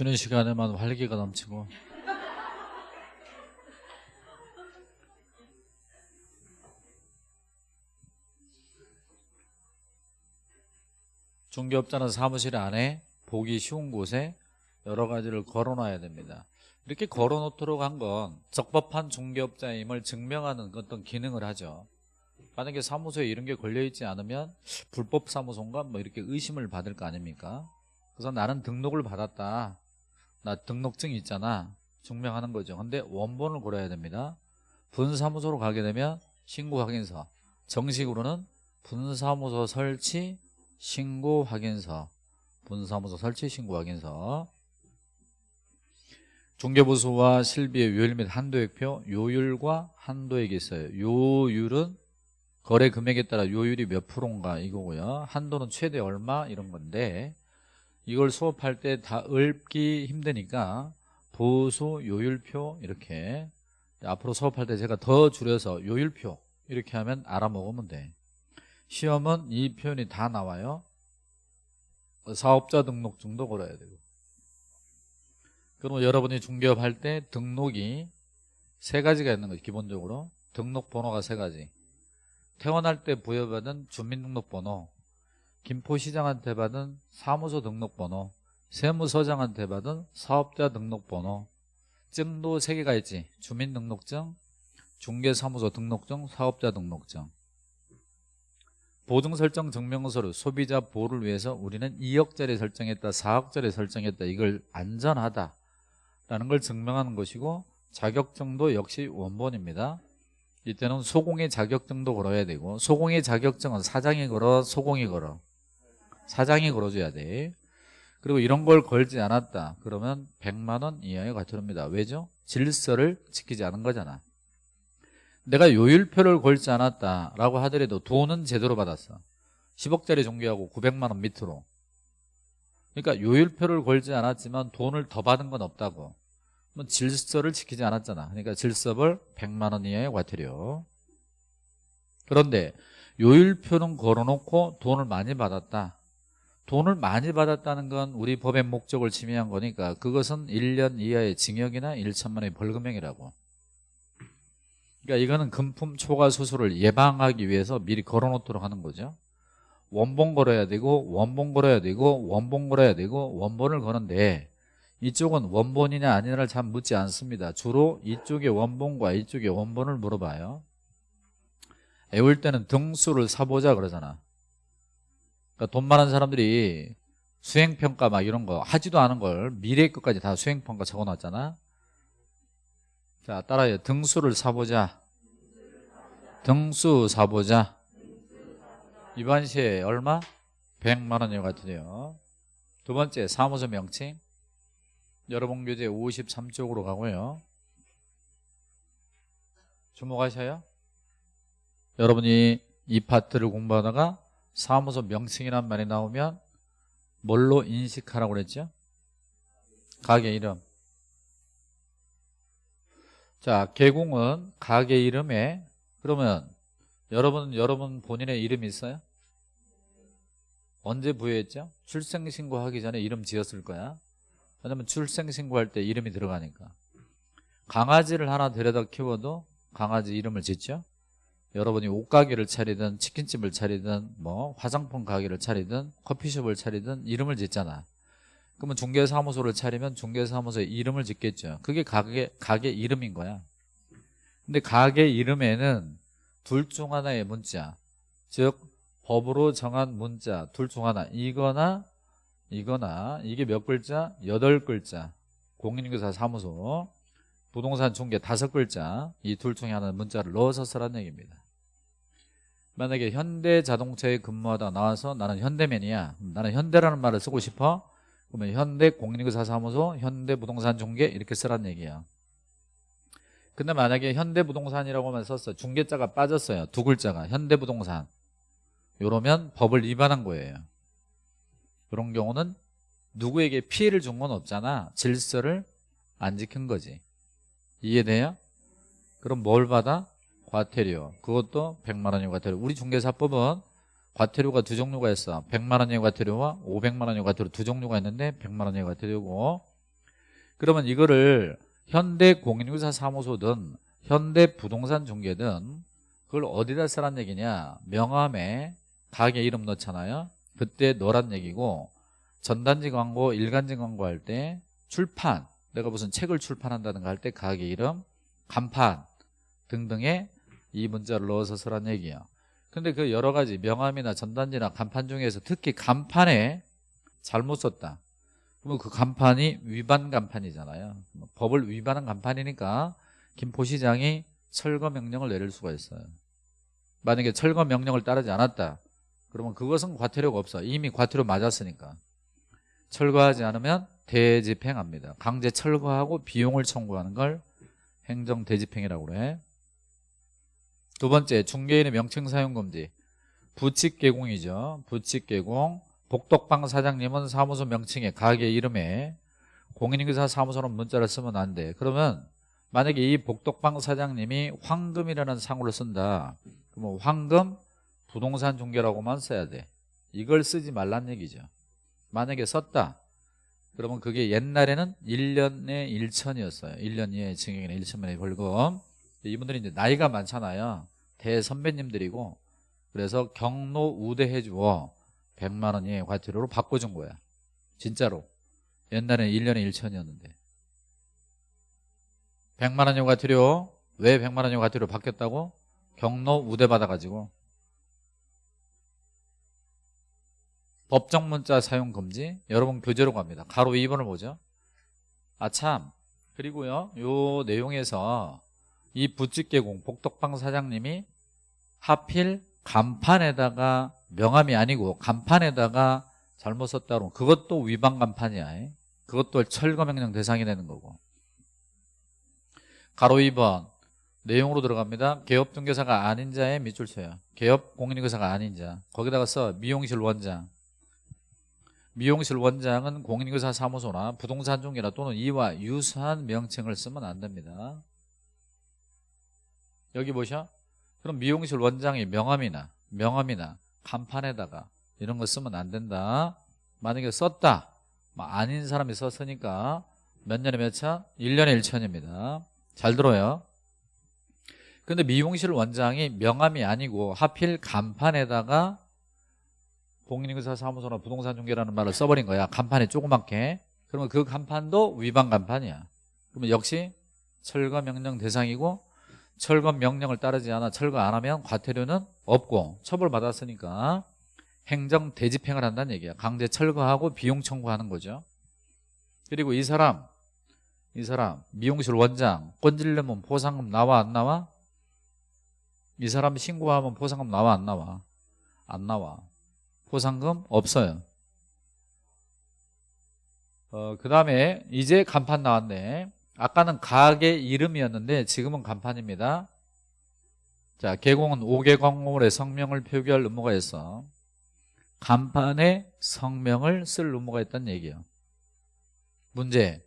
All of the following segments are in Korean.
쉬는 시간에만 활기가 넘치고 중개업자는 사무실 안에 보기 쉬운 곳에 여러 가지를 걸어놔야 됩니다. 이렇게 걸어놓도록 한 건 적법한 중개업자임을 증명하는 어떤 기능을 하죠. 만약에 사무소에 이런 게 걸려있지 않으면 불법 사무소인가 뭐 이렇게 의심을 받을 거 아닙니까? 그래서 나는 등록을 받았다. 나 등록증 있잖아. 증명하는 거죠. 근데 원본을 걸어야 됩니다. 분사무소로 가게 되면 신고 확인서. 정식으로는 분사무소 설치 신고 확인서. 분사무소 설치 신고 확인서. 중개보수와 실비의 요율 및 한도액표 요율과 한도액이 있어요. 요율은 거래 금액에 따라 요율이 몇 프로인가 이거고요. 한도는 최대 얼마 이런 건데 이걸 수업할 때 다 읊기 힘드니까 보수 요율표 이렇게 앞으로 수업할 때 제가 더 줄여서 요율표 이렇게 하면 알아먹으면 돼. 시험은 이 표현이 다 나와요. 사업자 등록증도 걸어야 되고. 그러면 여러분이 중개업 할 때 등록이 세 가지가 있는 거죠 기본적으로. 등록번호가 세 가지. 태어날 때 부여받은 주민등록번호 김포시장한테 받은 사무소 등록번호 세무서장한테 받은 사업자 등록번호 증도 3개가 있지. 주민등록증 중개사무소 등록증 사업자 등록증. 보증 설정 증명서를 소비자 보호를 위해서 우리는 2억짜리 설정했다 4억짜리 설정했다 이걸 안전하다 라는 걸 증명하는 것이고 자격증도 역시 원본입니다. 이때는 소공의 자격증도 걸어야 되고 소공의 자격증은 사장이 걸어 소공이 걸어 사장이 걸어줘야 돼. 그리고 이런 걸 걸지 않았다. 그러면 100만 원 이하의 과태료입니다. 왜죠? 질서를 지키지 않은 거잖아. 내가 요율표를 걸지 않았다라고 하더라도 돈은 제대로 받았어. 10억짜리 종교하고 900만 원 밑으로. 그러니까 요율표를 걸지 않았지만 돈을 더 받은 건 없다고. 뭐 질서를 지키지 않았잖아. 그러니까 질서벌 100만 원 이하의 과태료. 그런데 요율표는 걸어놓고 돈을 많이 받았다 돈을 많이 받았다는 건 우리 법의 목적을 침해한 거니까 그것은 1년 이하의 징역이나 1천만 원의 벌금형이라고. 그러니까 이거는 금품 초과 수수를 예방하기 위해서 미리 걸어놓도록 하는 거죠. 원본 걸어야 되고 원본 걸어야 되고 원본 걸어야 되고 원본을 거는데 이쪽은 원본이냐 아니냐를 잘 묻지 않습니다. 주로 이쪽의 원본과 이쪽의 원본을 물어봐요. 애울 때는 등수를 사보자 그러잖아 그러니까 돈 많은 사람들이 수행평가 막 이런 거 하지도 않은 걸 미래 것까지 다 수행평가 적어놨잖아. 자 따라해. 등수를 사보자. 등수 사보자. 이반 시에 얼마? 100만 원이 같으네요. 두 번째 사무소 명칭. 여러분 교재 53쪽으로 가고요. 주목하셔요. 여러분이 이 파트를 공부하다가 사무소 명칭이란 말이 나오면 뭘로 인식하라고 그랬죠? 가게 이름 자 개공은 가게 이름에 그러면 여러분 여러분 본인의 이름이 있어요? 언제 부여했죠? 출생신고하기 전에 이름 지었을 거야 왜냐면 출생신고할 때 이름이 들어가니까 강아지를 하나 데려다 키워도 강아지 이름을 짓죠 여러분이 옷가게를 차리든 치킨집을 차리든 뭐 화장품 가게를 차리든 커피숍을 차리든 이름을 짓잖아. 그러면 중개사무소를 차리면 중개사무소에 이름을 짓겠죠. 그게 가게, 가게 이름인 거야. 근데 가게 이름에는 둘 중 하나의 문자 즉 법으로 정한 문자 둘 중 하나. 이거나 이거나 이게 몇 글자? 여덟 글자. 공인인사 사무소 부동산 중개 다섯 글자. 이 둘 중에 하나 문자를 넣어서 쓰라는 얘기입니다 만약에 현대 자동차에 근무하다 나와서 나는 현대맨이야. 나는 현대라는 말을 쓰고 싶어? 그러면 현대 공인인사 사무소 현대 부동산 중개 이렇게 쓰라는 얘기야. 근데 만약에 현대 부동산이라고만 썼어. 중개자가 빠졌어요. 두 글자가. 현대 부동산. 이러면 법을 위반한 거예요. 그런 경우는 누구에게 피해를 준 건 없잖아. 질서를 안 지킨 거지. 이해돼요? 그럼 뭘 받아? 과태료. 그것도 100만 원의 과태료. 우리 중개사법은 과태료가 두 종류가 있어. 100만 원의 과태료와 500만 원의 과태료 두 종류가 있는데 100만 원의 과태료고. 그러면 이거를 현대공인중개사 사무소든 현대부동산 중개든 그걸 어디다 쓰란 얘기냐? 명함에 가게 이름 넣잖아요. 그때 넣으란 얘기고 전단지 광고 일간지 광고 할 때 출판 내가 무슨 책을 출판한다든가 할 때 가게 이름 간판 등등에 이 문자를 넣어서 쓰란 얘기야 근데 그 여러 가지 명함이나 전단지나 간판 중에서 특히 간판에 잘못 썼다. 그러면 그 간판이 위반 간판이잖아요. 법을 위반한 간판이니까 김포 시장이 철거 명령을 내릴 수가 있어요. 만약에 철거 명령을 따르지 않았다. 그러면 그것은 과태료가 없어. 이미 과태료 맞았으니까. 철거하지 않으면 대집행합니다. 강제 철거하고 비용을 청구하는 걸 행정 대집행이라고 그래 두 번째 중개인의 명칭 사용 금지. 부칙 개공이죠. 부칙 개공. 복덕방 사장님은 사무소 명칭에 가게 이름에 공인인계사 사무소는 문자를 쓰면 안 돼. 그러면 만약에 이 복덕방 사장님이 황금이라는 상호를 쓴다. 그러면 황금 부동산 중개라고만 써야 돼. 이걸 쓰지 말란 얘기죠. 만약에 썼다. 그러면 그게 옛날에는 1년에 1천이었어요. 1년 이하의 징역이나 1천만의 벌금 이분들이 이제 나이가 많잖아요. 대선배님들이고. 그래서 경로 우대해 주어 100만 원 이하의 과태료로 바꿔준 거야. 진짜로. 옛날에는 1년에 1천이었는데. 100만 원의 과태료 왜 100만 원의 과태료 바뀌었다고? 경로 우대 받아가지고. 법정 문자 사용 금지? 여러분 교재로 갑니다. 가로 2번을 보죠. 아 참. 그리고요 요 내용에서 이 부칙개공 복덕방 사장님이 하필 간판에다가 명함이 아니고 간판에다가 잘못 썼다 그러면 그것도 위반 간판이야. 그것도 철거명령 대상이 되는 거고. 가로 2번 내용으로 들어갑니다. 개업중개사가 아닌 자의 밑줄 쳐요. 개업 공인인계사가 아닌 자. 거기다가 써 미용실 원장. 미용실 원장은 공인인계사 사무소나 부동산 중개나 또는 이와 유사한 명칭을 쓰면 안 됩니다 여기 보셔. 그럼 미용실 원장이 명함이나 명함이나 간판에다가 이런 거 쓰면 안 된다. 만약에 썼다. 뭐 아닌 사람이 썼으니까 몇 년에 몇 차? 1년에 1천입니다. 잘 들어요. 근데 미용실 원장이 명함이 아니고 하필 간판에다가 공인인사 사무소나 부동산 중개라는 말을 써버린 거야. 간판에 조그맣게. 그러면 그 간판도 위반 간판이야. 그러면 역시 철거 명령 대상이고 철거 명령을 따르지 않아 철거 안 하면 과태료는 없고 처벌받았으니까 행정 대집행을 한다는 얘기야. 강제 철거하고 비용 청구하는 거죠. 그리고 이 사람 이 사람 미용실 원장 건질려면 보상금 나와 안 나와? 이 사람 신고하면 보상금 나와 안 나와? 안 나와. 보상금 없어요. 어, 그 다음에 이제 간판 나왔네 아까는 가게 이름이었는데 지금은 간판입니다. 자 개공은 5개 광고물의 성명을 표기할 의무가 있어. 간판에 성명을 쓸 의무가 있다는 얘기예요. 문제.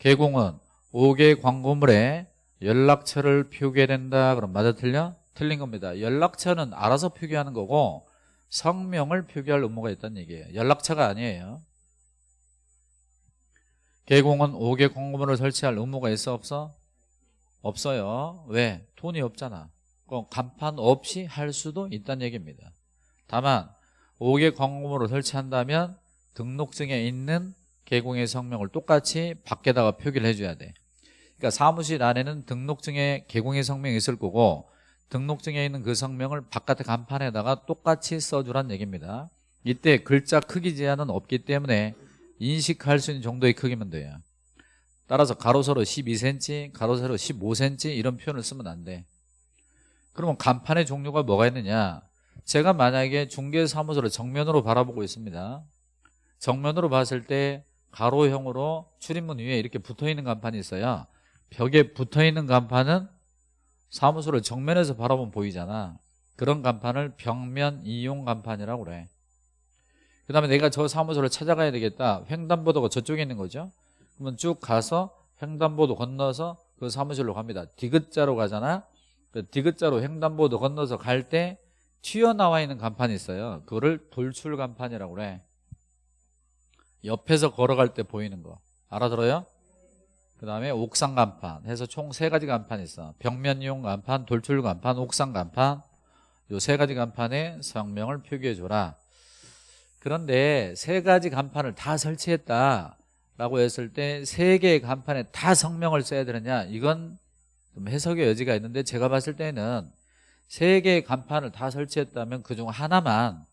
개공은 5개 광고물에 연락처를 표기해야 된다. 그럼 맞아 틀려? 틀린 겁니다. 연락처는 알아서 표기하는 거고 성명을 표기할 의무가 있다는 얘기예요. 연락처가 아니에요 개공은 5개 광고물을 설치할 의무가 있어 없어? 없어요. 왜? 돈이 없잖아. 그럼 간판 없이 할 수도 있다는 얘기입니다. 다만 5개 광고물을 설치한다면 등록증에 있는 개공의 성명을 똑같이 밖에다가 표기를 해줘야 돼. 그러니까 사무실 안에는 등록증에 개공의 성명이 있을 거고 등록증에 있는 그 성명을 바깥의 간판에다가 똑같이 써주란 얘기입니다. 이때 글자 크기 제한은 없기 때문에 인식할 수 있는 정도의 크기면 돼요. 따라서 가로세로 12cm, 가로세로 15cm 이런 표현을 쓰면 안 돼. 그러면 간판의 종류가 뭐가 있느냐? 제가 만약에 중개사무소를 정면으로 바라보고 있습니다. 정면으로 봤을 때 가로형으로 출입문 위에 이렇게 붙어있는 간판이 있어요 벽에 붙어있는 간판은 사무소를 정면에서 바라보면 보이잖아. 그런 간판을 벽면 이용 간판이라고 그래 그 다음에 내가 저 사무소를 찾아가야 되겠다. 횡단보도가 저쪽에 있는 거죠. 그러면 쭉 가서 횡단보도 건너서 그 사무실로 갑니다. 디귿자로 가잖아. 그 디귿자로 횡단보도 건너서 갈 때 튀어나와 있는 간판이 있어요. 그거를 돌출 간판이라고 그래. 옆에서 걸어갈 때 보이는 거. 알아들어요? 그 다음에 옥상 간판 해서 총 세 가지 간판이 있어. 벽면용 간판, 돌출 간판, 옥상 간판. 요 세 가지 간판에 성명을 표기해 줘라 그런데 세 가지 간판을 다 설치했다 라고 했을 때 세 개의 간판에 다 성명을 써야 되느냐? 이건 좀 해석의 여지가 있는데 제가 봤을 때는 세 개의 간판을 다 설치했다면 그중 하나만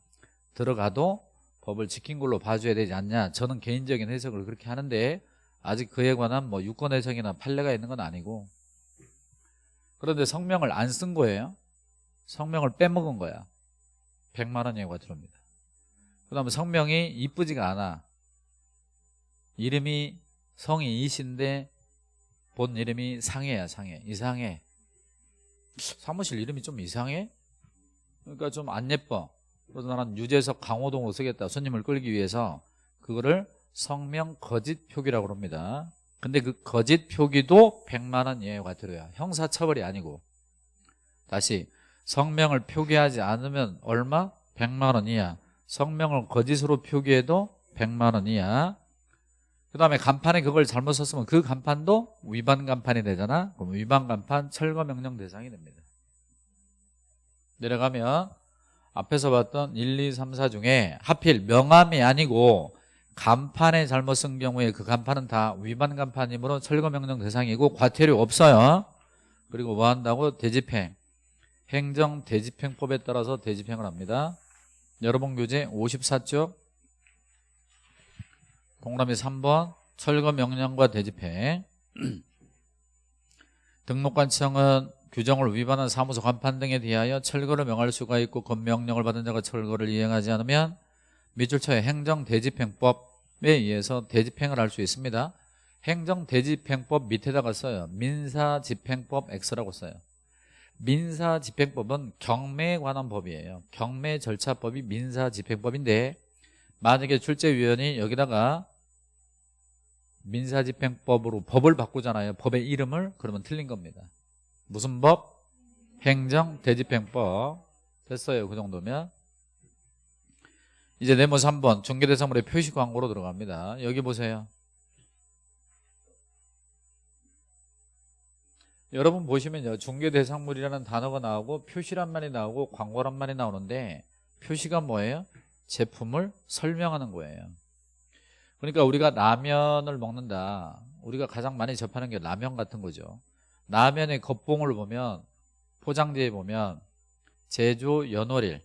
들어가도 법을 지킨 걸로 봐줘야 되지 않냐? 저는 개인적인 해석을 그렇게 하는데 아직 그에 관한 뭐 유권 해석이나 판례가 있는 건 아니고. 그런데 성명을 안 쓴 거예요. 성명을 빼먹은 거야. 100만 원 예고가 들어옵니다 그 다음에 성명이 이쁘지가 않아. 이름이 성이 이신데 본 이름이 상해야 상해. 이상해. 사무실 이름이 좀 이상해? 그러니까 좀 안 예뻐. 그래서 나는 유재석 강호동으로 쓰겠다. 손님을 끌기 위해서 그거를 성명 거짓 표기라고 합니다. 근데 그 거짓 표기도 100만 원 이하가 들어야. 형사처벌이 아니고. 다시 성명을 표기하지 않으면 얼마? 100만 원 이하 성명을 거짓으로 표기해도 100만 원 이하 그 다음에 간판에 그걸 잘못 썼으면 그 간판도 위반 간판이 되잖아. 그럼 위반 간판 철거 명령 대상이 됩니다. 내려가면 앞에서 봤던 1, 2, 3, 4 중에 하필 명함이 아니고 간판에 잘못 쓴 경우에 그 간판은 다 위반 간판이므로 철거 명령 대상이고 과태료 없어요. 그리고 뭐 한다고 대집행 행정 대집행법에 따라서 대집행을 합니다 여러분 교재 54쪽 동그라미 3번 철거 명령과 대집행 등록관청은 규정을 위반한 사무소 간판 등에 대하여 철거를 명할 수가 있고 건명령을 받은 자가 철거를 이행하지 않으면 밑줄쳐의 행정대집행법에 의해서 대집행을 할 수 있습니다. 행정대집행법 밑에다가 써요. 민사집행법 X라고 써요 민사집행법은 경매에 관한 법이에요. 경매 절차법이 민사집행법인데 만약에 출제위원이 여기다가 민사집행법으로 법을 바꾸잖아요. 법의 이름을 그러면 틀린 겁니다. 무슨 법? 행정대집행법. 됐어요. 그 정도면. 이제 네모 3번 중개대상물의 표시 광고로 들어갑니다. 여기 보세요 여러분 보시면요. 중개대상물이라는 단어가 나오고 표시란 말이 나오고 광고란 말이 나오는데 표시가 뭐예요? 제품을 설명하는 거예요. 그러니까 우리가 라면을 먹는다. 우리가 가장 많이 접하는 게 라면 같은 거죠. 라면의 겉봉을 보면 포장지에 보면 제조 연월일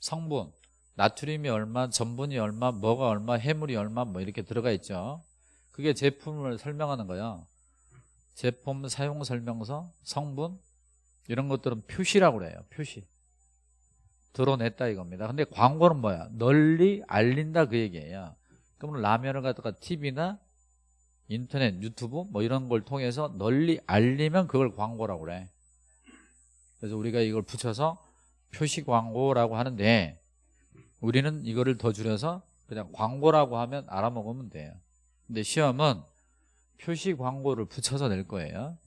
성분 나트륨이 얼마 전분이 얼마 뭐가 얼마 해물이 얼마 뭐 이렇게 들어가 있죠. 그게 제품을 설명하는 거예요 제품 사용 설명서 성분 이런 것들은 표시라고 그래요 표시. 드러냈다 이겁니다. 근데 광고는 뭐야? 널리 알린다 그 얘기예요. 그러면 라면을 갖다가 TV나 인터넷 유튜브 뭐 이런 걸 통해서 널리 알리면 그걸 광고라고 그래. 그래서 우리가 이걸 붙여서 표시 광고라고 하는데 우리는 이거를 더 줄여서 그냥 광고라고 하면 알아먹으면 돼요. 근데 시험은 표시 광고를 붙여서 낼 거예요.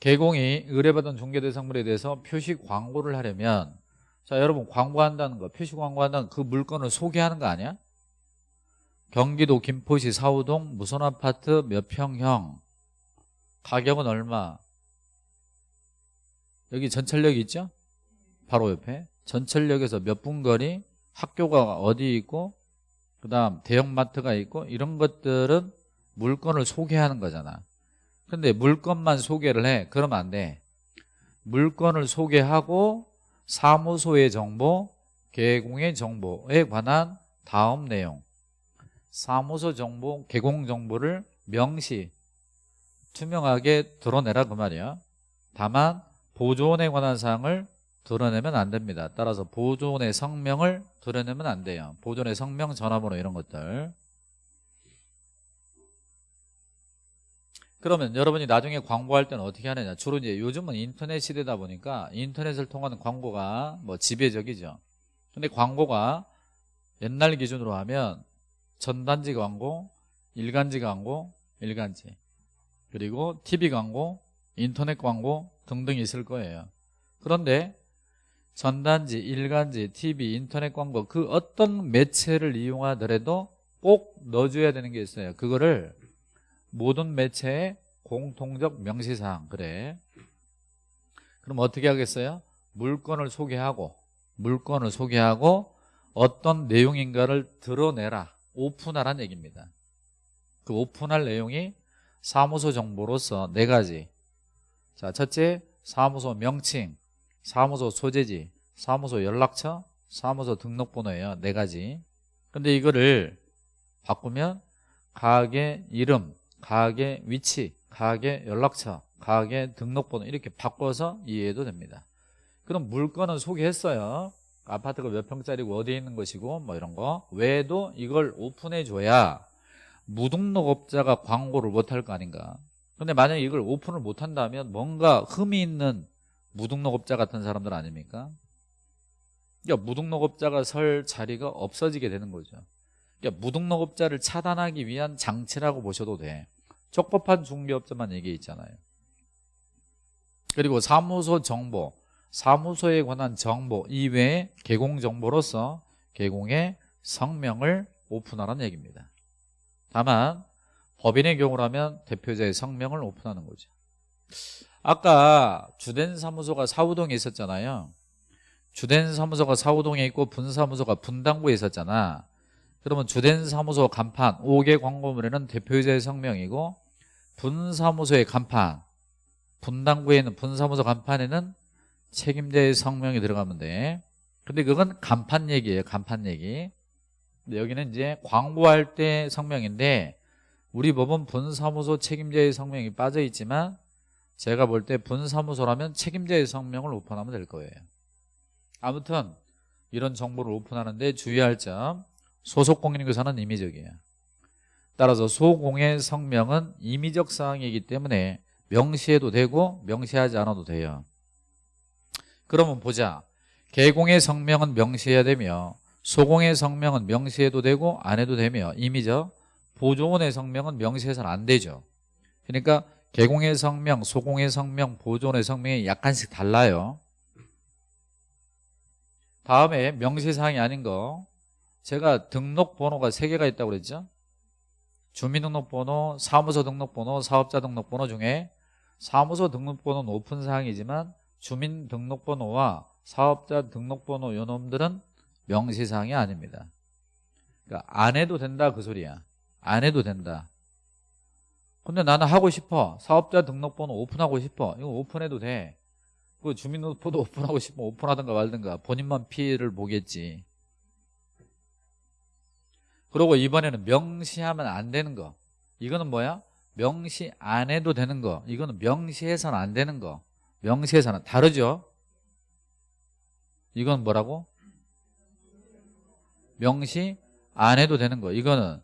개공이 의뢰받은 중개대상물에 대해서 표시 광고를 하려면 자 여러분 광고한다는 거 표시 광고한다는 그 물건을 소개하는 거 아니야? 경기도 김포시 사우동 무슨 아파트 몇 평형? 가격은 얼마? 여기 전철역 있죠? 바로 옆에. 전철역에서 몇 분 거리? 학교가 어디 있고 그 다음 대형마트가 있고 이런 것들은 물건을 소개하는 거잖아. 근데 물건만 소개를 해. 그러면 안돼. 물건을 소개하고 사무소의 정보 개공의 정보에 관한 다음 내용. 사무소 정보 개공 정보를 명시 투명하게 드러내라 그 말이야. 다만 보존에 관한 사항을 드러내면 안 됩니다. 따라서 보존의 성명을 드러내면 안 돼요. 보존의 성명 전화번호 이런 것들. 그러면 여러분이 나중에 광고할 때는 어떻게 하느냐? 주로 이제 요즘은 인터넷 시대다 보니까 인터넷을 통하는 광고가 뭐 지배적이죠. 근데 광고가 옛날 기준으로 하면 전단지 광고 일간지 광고 일간지. 그리고 TV 광고 인터넷 광고 등등 있을 거예요. 그런데 전단지, 일간지, TV, 인터넷 광고 그 어떤 매체를 이용하더라도 꼭 넣어줘야 되는 게 있어요. 그거를 모든 매체의 공통적 명시사항. 그래. 그럼 어떻게 하겠어요? 물건을 소개하고 물건을 소개하고 어떤 내용인가를 드러내라. 오픈하라는 얘기입니다. 그 오픈할 내용이 사무소 정보로서 네 가지. 자 첫째 사무소 명칭 사무소 소재지 사무소 연락처 사무소 등록번호예요 네 가지. 근데 이거를 바꾸면 가게 이름 가게 위치 가게 연락처 가게 등록번호 이렇게 바꿔서 이해해도 됩니다. 그럼 물건은 소개했어요. 아파트가 몇 평짜리고 어디에 있는 것이고 뭐 이런 거. 외에도 이걸 오픈해 줘야 무등록업자가 광고를 못할 거 아닌가. 근데 만약에 이걸 오픈을 못한다면 뭔가 흠이 있는 무등록업자 같은 사람들 아닙니까? 그러니까 무등록업자가 설 자리가 없어지게 되는 거죠. 그러니까 무등록업자를 차단하기 위한 장치라고 보셔도 돼. 적법한 중개업자만 얘기해 있잖아요. 그리고 사무소 정보 사무소에 관한 정보 이외에 개공 정보로서 개공의 성명을 오픈하라는 얘기입니다. 다만 법인의 경우라면 대표자의 성명을 오픈하는 거죠 아까 주된 사무소가 사우동에 있었잖아요. 주된 사무소가 사우동에 있고 분사무소가 분당구에 있었잖아. 그러면 주된 사무소 간판 5개 광고물에는 대표자의 성명이고 분사무소의 간판 분당구에 있는 분사무소 간판에는 책임자의 성명이 들어가면 돼. 근데 그건 간판 얘기예요 간판 얘기. 근데 여기는 이제 광고할 때 성명인데 우리 법은 분사무소 책임자의 성명이 빠져 있지만 제가 볼 때 분사무소라면 책임자의 성명을 오픈하면 될 거예요. 아무튼 이런 정보를 오픈하는데 주의할 점 소속 공인인교사는 임의적이에요. 따라서 소공의 성명은 임의적 사항이기 때문에 명시해도 되고 명시하지 않아도 돼요. 그러면 보자. 개공의 성명은 명시해야 되며 소공의 성명은 명시해도 되고 안 해도 되며 임의적 보조원의 성명은 명시해서는 안 되죠. 그러니까 개공의 성명, 소공의 성명, 보존의 성명이 약간씩 달라요. 다음에 명시사항이 아닌 거. 제가 등록번호가 3개가 있다고 그랬죠? 주민등록번호, 사무소 등록번호, 사업자 등록번호 중에 사무소 등록번호는 오픈 사항이지만 주민등록번호와 사업자 등록번호 요놈들은 명시사항이 아닙니다. 그러니까 안 해도 된다 그 소리야. 안 해도 된다 근데 나는 하고 싶어. 사업자 등록번호 오픈하고 싶어. 이거 오픈해도 돼 그 주민등록번호 오픈하고 싶으면 오픈하든가 말든가 본인만 피해를 보겠지. 그리고 이번에는 명시하면 안 되는 거. 이거는 뭐야? 명시 안 해도 되는 거. 이거는 명시해서는 안 되는 거. 명시해서는 다르죠? 이건 뭐라고? 명시 안 해도 되는 거. 이거는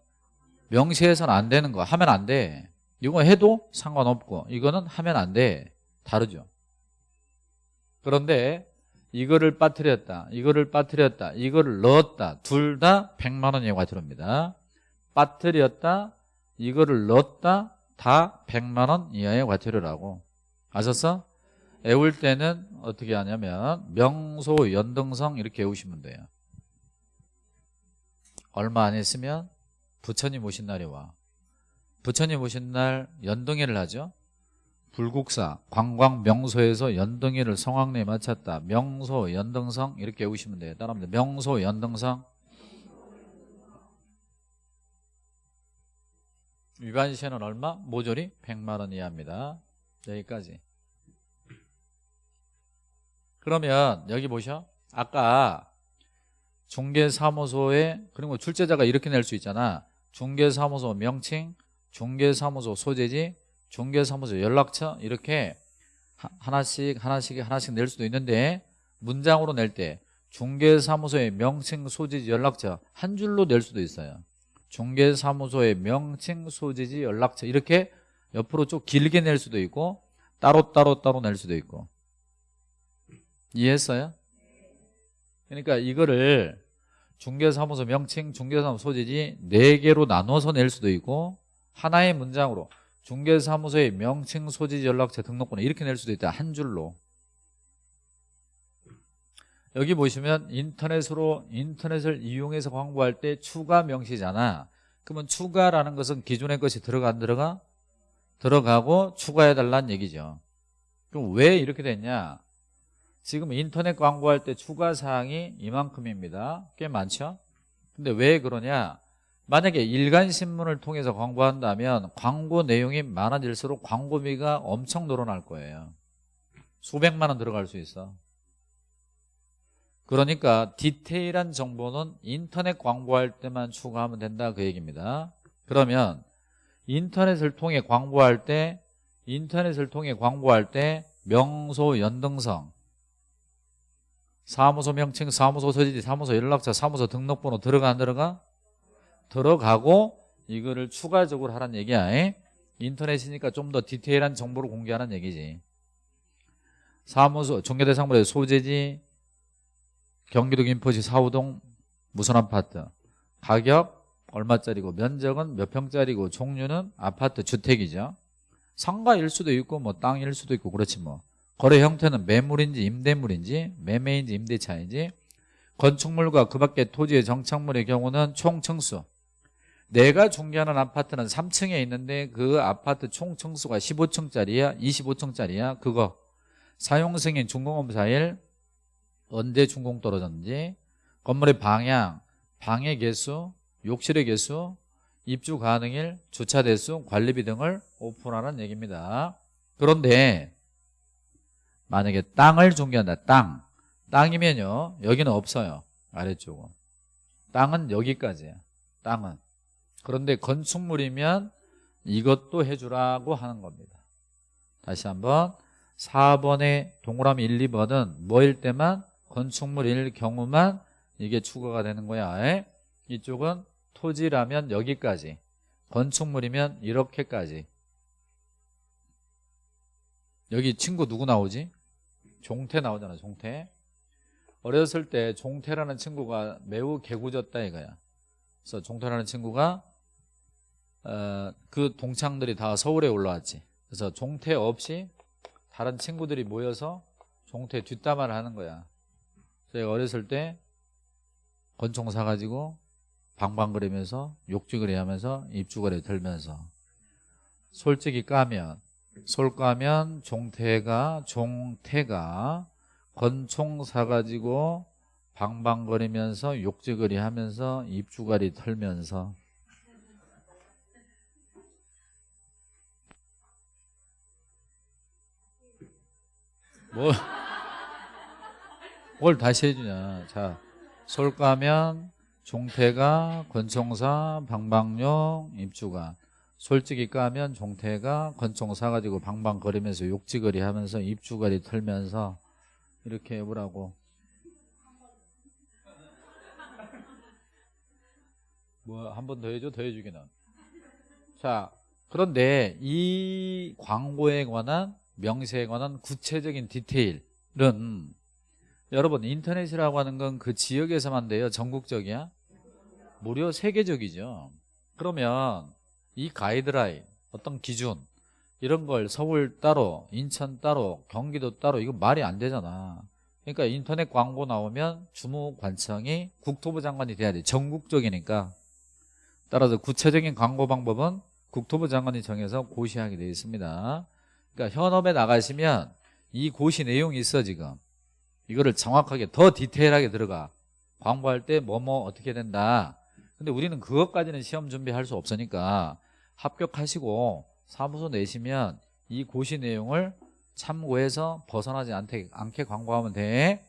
명시해서는 안 되는 거. 하면 안돼 이거 해도 상관없고 이거는 하면 안 돼. 다르죠. 그런데 이거를 빠뜨렸다 이거를 빠뜨렸다 이거를 넣었다. 둘 다 100만 원 이하가 들어옵니다. 빠뜨렸다 이거를 넣었다. 다 100만 원 이하의 과태료라고. 아셨어? 애울 때는 어떻게 하냐면 명소 연등성 이렇게 외우시면 돼요. 얼마 안 있으면 부처님 오신 날이 와 부처님 오신 날 연등회를 하죠. 불국사 관광 명소에서 연등회를 성황리에 마쳤다. 명소 연등성 이렇게 외우시면 돼요. 따라합니다. 명소 연등성. 위반 시에는 얼마? 모조리 100만 원 이하입니다. 여기까지. 그러면 여기 보셔. 아까 중개사무소에 그리고 출제자가 이렇게 낼 수 있잖아. 중개사무소 명칭 중개사무소 소재지 중개사무소 연락처 이렇게 하나씩 하나씩 하나씩 낼 수도 있는데 문장으로 낼 때 중개사무소의 명칭 소재지 연락처 한 줄로 낼 수도 있어요 중개사무소의 명칭 소재지 연락처 이렇게 옆으로 좀 길게 낼 수도 있고 따로 따로 따로 낼 수도 있고 이해했어요? 그러니까 이거를 중개사무소 명칭, 중개사무소 소재지 4개로 나눠서 낼 수도 있고 하나의 문장으로 중개사무소의 명칭, 소재지, 연락처, 등록번호 이렇게 낼 수도 있다. 한 줄로. 여기 보시면 인터넷으로 인터넷을 이용해서 광고할 때 추가 명시잖아. 그러면 추가라는 것은 기존의 것이 들어가 안 들어가? 들어가고 추가해달라는 얘기죠. 그럼 왜 이렇게 됐냐? 지금 인터넷 광고할 때 추가 사항이 이만큼입니다. 꽤 많죠? 근데 왜 그러냐 만약에 일간신문을 통해서 광고한다면 광고 내용이 많아질수록 광고비가 엄청 늘어날 거예요. 수백만 원 들어갈 수 있어. 그러니까 디테일한 정보는 인터넷 광고할 때만 추가하면 된다 그 얘기입니다. 그러면 인터넷을 통해 광고할 때 인터넷을 통해 광고할 때 명소 연등성 사무소 명칭 사무소 서지지 사무소 연락처 사무소 등록번호 들어가 안 들어가? 들어가고 이거를 추가적으로 하라는 얘기야. 에? 인터넷이니까 좀 더 디테일한 정보를 공개하는 얘기지. 사무소 종교대상물의 소재지 경기도 김포시 사우동 무슨 아파트. 가격 얼마짜리고 면적은 몇 평짜리고 종류는 아파트 주택이죠. 상가일 수도 있고 뭐 땅일 수도 있고 그렇지 뭐. 거래 형태는 매물인지 임대물인지 매매인지 임대차인지. 건축물과 그 밖에 토지의 정착물의 경우는 총 층수 내가 중개하는 아파트는 3층에 있는데 그 아파트 총 층수가 15층짜리야? 25층짜리야? 그거. 사용승인 준공검사일 언제 준공 떨어졌는지. 건물의 방향 방의 개수 욕실의 개수 입주 가능일 주차 대수 관리비 등을 오픈하는 얘기입니다. 그런데 만약에 땅을 중개한다 땅. 땅이면요 여기는 없어요. 아래쪽은. 땅은 여기까지야. 땅은 그런데 건축물이면 이것도 해주라고 하는 겁니다. 다시 한번 4번의 동그라미 1, 2번은 뭐일 때만 건축물일 경우만 이게 추가가 되는 거야. 에? 이쪽은 토지라면 여기까지 건축물이면 이렇게까지. 여기 친구 누구 나오지? 종태 나오잖아 종태. 어렸을 때 종태라는 친구가 매우 개구졌다 이거야. 그래서 종태라는 친구가 어, 그 동창들이 다 서울에 올라왔지. 그래서 종태 없이 다른 친구들이 모여서 종태 뒷담화를 하는 거야. 제가 어렸을 때 권총 사가지고 방방거리면서 욕지거리 하면서 입주거리 들면서 솔직히 까면 솔 까면 종태가 종태가 권총 사가지고 방방거리면서 욕지거리 하면서 입주거리 털면서 뭐, 뭘 다시 해주냐. 자 솔까면 종태가 권총사 방방용 입주가. 솔직히 까면 종태가 권총 사가지고 방방거리면서 욕지거리 하면서 입주거리 털면서 이렇게 해보라고. 뭐 한 번 더 해줘? 더 해주기는. 자 그런데 이 광고에 관한 명세에 관한 구체적인 디테일은 여러분 인터넷이라고 하는 건 그 지역에서만 돼요. 전국적이야? 무려 세계적이죠. 그러면 이 가이드라인 어떤 기준 이런 걸 서울 따로 인천 따로 경기도 따로 이거 말이 안 되잖아. 그러니까 인터넷 광고 나오면 주무관청이 국토부 장관이 돼야 돼. 전국적이니까. 따라서 구체적인 광고 방법은 국토부 장관이 정해서 고시하게 되어 있습니다 그러니까 현업에 나가시면 이 고시 내용이 있어 지금. 이거를 정확하게 더 디테일하게 들어가. 광고할 때 뭐뭐 어떻게 된다. 근데 우리는 그것까지는 시험 준비할 수 없으니까 합격하시고 사무소 내시면 이 고시 내용을 참고해서 벗어나지 않게, 않게 광고하면 돼.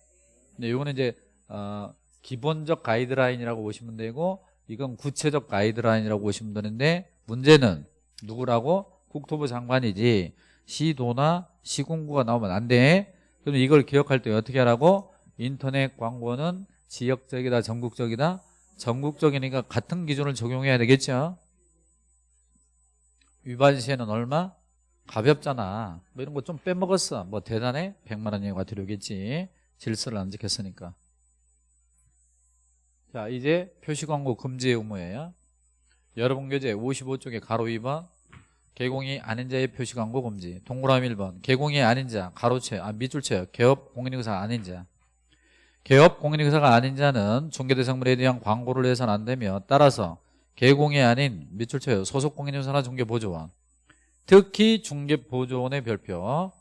근데 이거는 이제 어, 기본적 가이드라인이라고 보시면 되고 이건 구체적 가이드라인이라고 보시면 되는데 문제는 누구라고? 국토부 장관이지 시도나 시군구가 나오면 안 돼. 그럼 이걸 기억할 때 어떻게 하라고? 인터넷 광고는 지역적이다, 전국적이다? 전국적이니까 같은 기준을 적용해야 되겠죠? 위반 시에는 얼마? 가볍잖아. 뭐 이런 거 좀 빼먹었어. 뭐 대단해? 100만 원 이하가 들어오겠지. 질서를 안 지켰으니까. 자, 이제 표시 광고 금지 의무예요. 여러분 교재 55쪽에 가로 2번 개공이 아닌 자의 표시 광고 금지 동그라미 1번 개공이 아닌 자 가로채 아 밑줄 채 개업 공인인사 아닌 자 개업 공인인사가 아닌 자는 중개대상물에 대한 광고를 해서는 안 되며 따라서 개공이 아닌 밑줄 쳐요. 소속 공인인사나 중개보조원. 특히 중개보조원의 별표.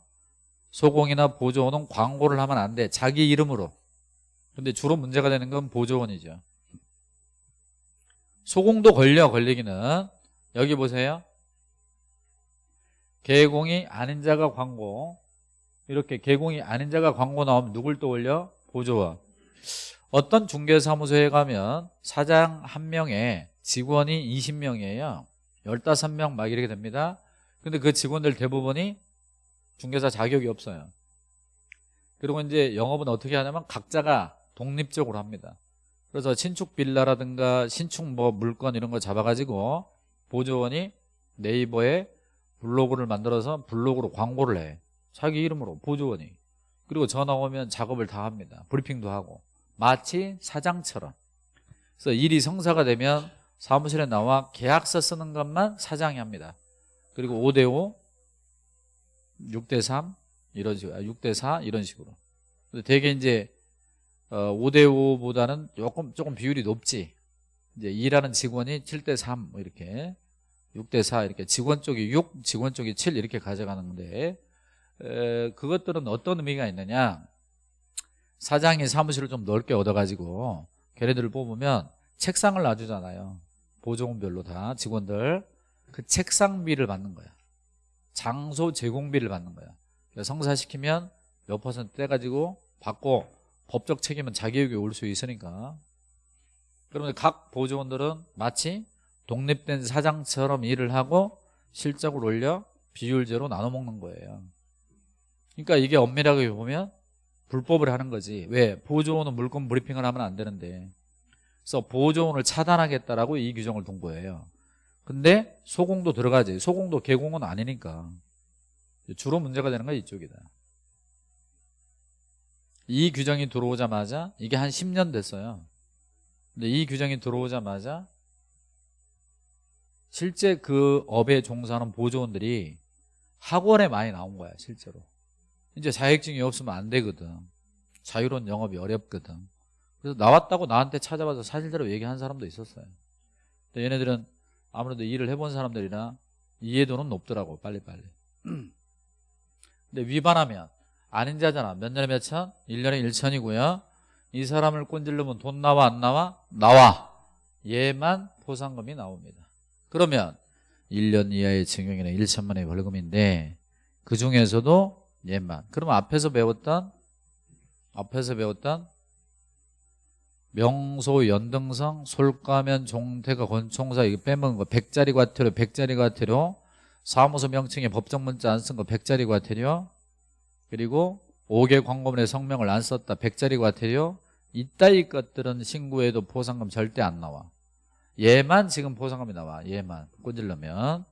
소공이나 보조원은 광고를 하면 안 돼. 자기 이름으로. 근데 주로 문제가 되는 건 보조원이죠. 소공도 걸려 걸리기는 여기 보세요. 개공이 아닌 자가 광고 이렇게 개공이 아닌 자가 광고 나오면 누굴 떠올려? 보조원. 어떤 중개사무소에 가면 사장 한 명에 직원이 20명이에요. 15명 막 이렇게 됩니다. 근데 그 직원들 대부분이 중개사 자격이 없어요. 그리고 이제 영업은 어떻게 하냐면 각자가 독립적으로 합니다. 그래서 신축 빌라라든가 신축 뭐 물건 이런 거 잡아가지고 보조원이 네이버에 블로그를 만들어서 블로그로 광고를 해. 자기 이름으로 보조원이. 그리고 전화 오면 작업을 다 합니다. 브리핑도 하고. 마치 사장처럼. 그래서 일이 성사가 되면 사무실에 나와 계약서 쓰는 것만 사장이 합니다. 그리고 5대5, 6대3 이런 식으로, 6대4 이런 식으로. 근데 되게 이제 어, 5대5보다는 조금 조금 비율이 높지. 이제 일하는 직원이 7대3 뭐 이렇게 6대 4 이렇게 직원 쪽이 6, 직원 쪽이 7 이렇게 가져가는데 에, 그것들은 어떤 의미가 있느냐? 사장이 사무실을 좀 넓게 얻어가지고 걔네들을 뽑으면 책상을 놔주잖아요. 보조원별로 다 직원들 그 책상비를 받는 거야. 장소 제공비를 받는 거야. 성사시키면 몇 퍼센트 떼가지고 받고 법적 책임은 자기에게 올 수 있으니까 그러면 각 보조원들은 마치 독립된 사장처럼 일을 하고 실적을 올려 비율제로 나눠 먹는 거예요. 그러니까 이게 엄밀하게 보면 불법을 하는 거지. 왜? 보조원은 물건 브리핑을 하면 안 되는데. 그래서 보조원을 차단하겠다라고 이 규정을 둔 거예요. 근데 소공도 들어가지. 소공도 개공은 아니니까. 주로 문제가 되는 건 이쪽이다. 이 규정이 들어오자마자 이게 한 10년 됐어요. 근데 이 규정이 들어오자마자 실제 그 업에 종사하는 보조원들이 학원에 많이 나온 거야 실제로. 이제 자격증이 없으면 안 되거든. 자유로운 영업이 어렵거든. 그래서 나왔다고 나한테 찾아와서 사실대로 얘기한 사람도 있었어요. 근데 얘네들은 아무래도 일을 해본 사람들이라 이해도는 높더라고 빨리빨리. 근데 위반하면 아닌 자잖아. 몇 년에 몇 천? 1년에 1천이고요. 이 사람을 꼰질르면 돈 나와 안 나와? 나와. 얘만 포상금이 나옵니다. 그러면 1년 이하의 징역이나 1천만 원의 벌금인데 그 중에서도 얘만. 그러면 앞에서 배웠던 앞에서 배웠던 명소, 연등성, 솔가면, 종태가, 권총사 이거 빼먹은 거 100짜리 과태료, 100짜리 과태료 사무소 명칭에 법정 문자 안 쓴거 100짜리 과태료 그리고 5개 광고문에 성명을 안 썼다 100짜리 과태료 이따위 것들은 신고해도 보상금 절대 안 나와 얘만 지금 보상금이 나와. 얘만 꼰질러면.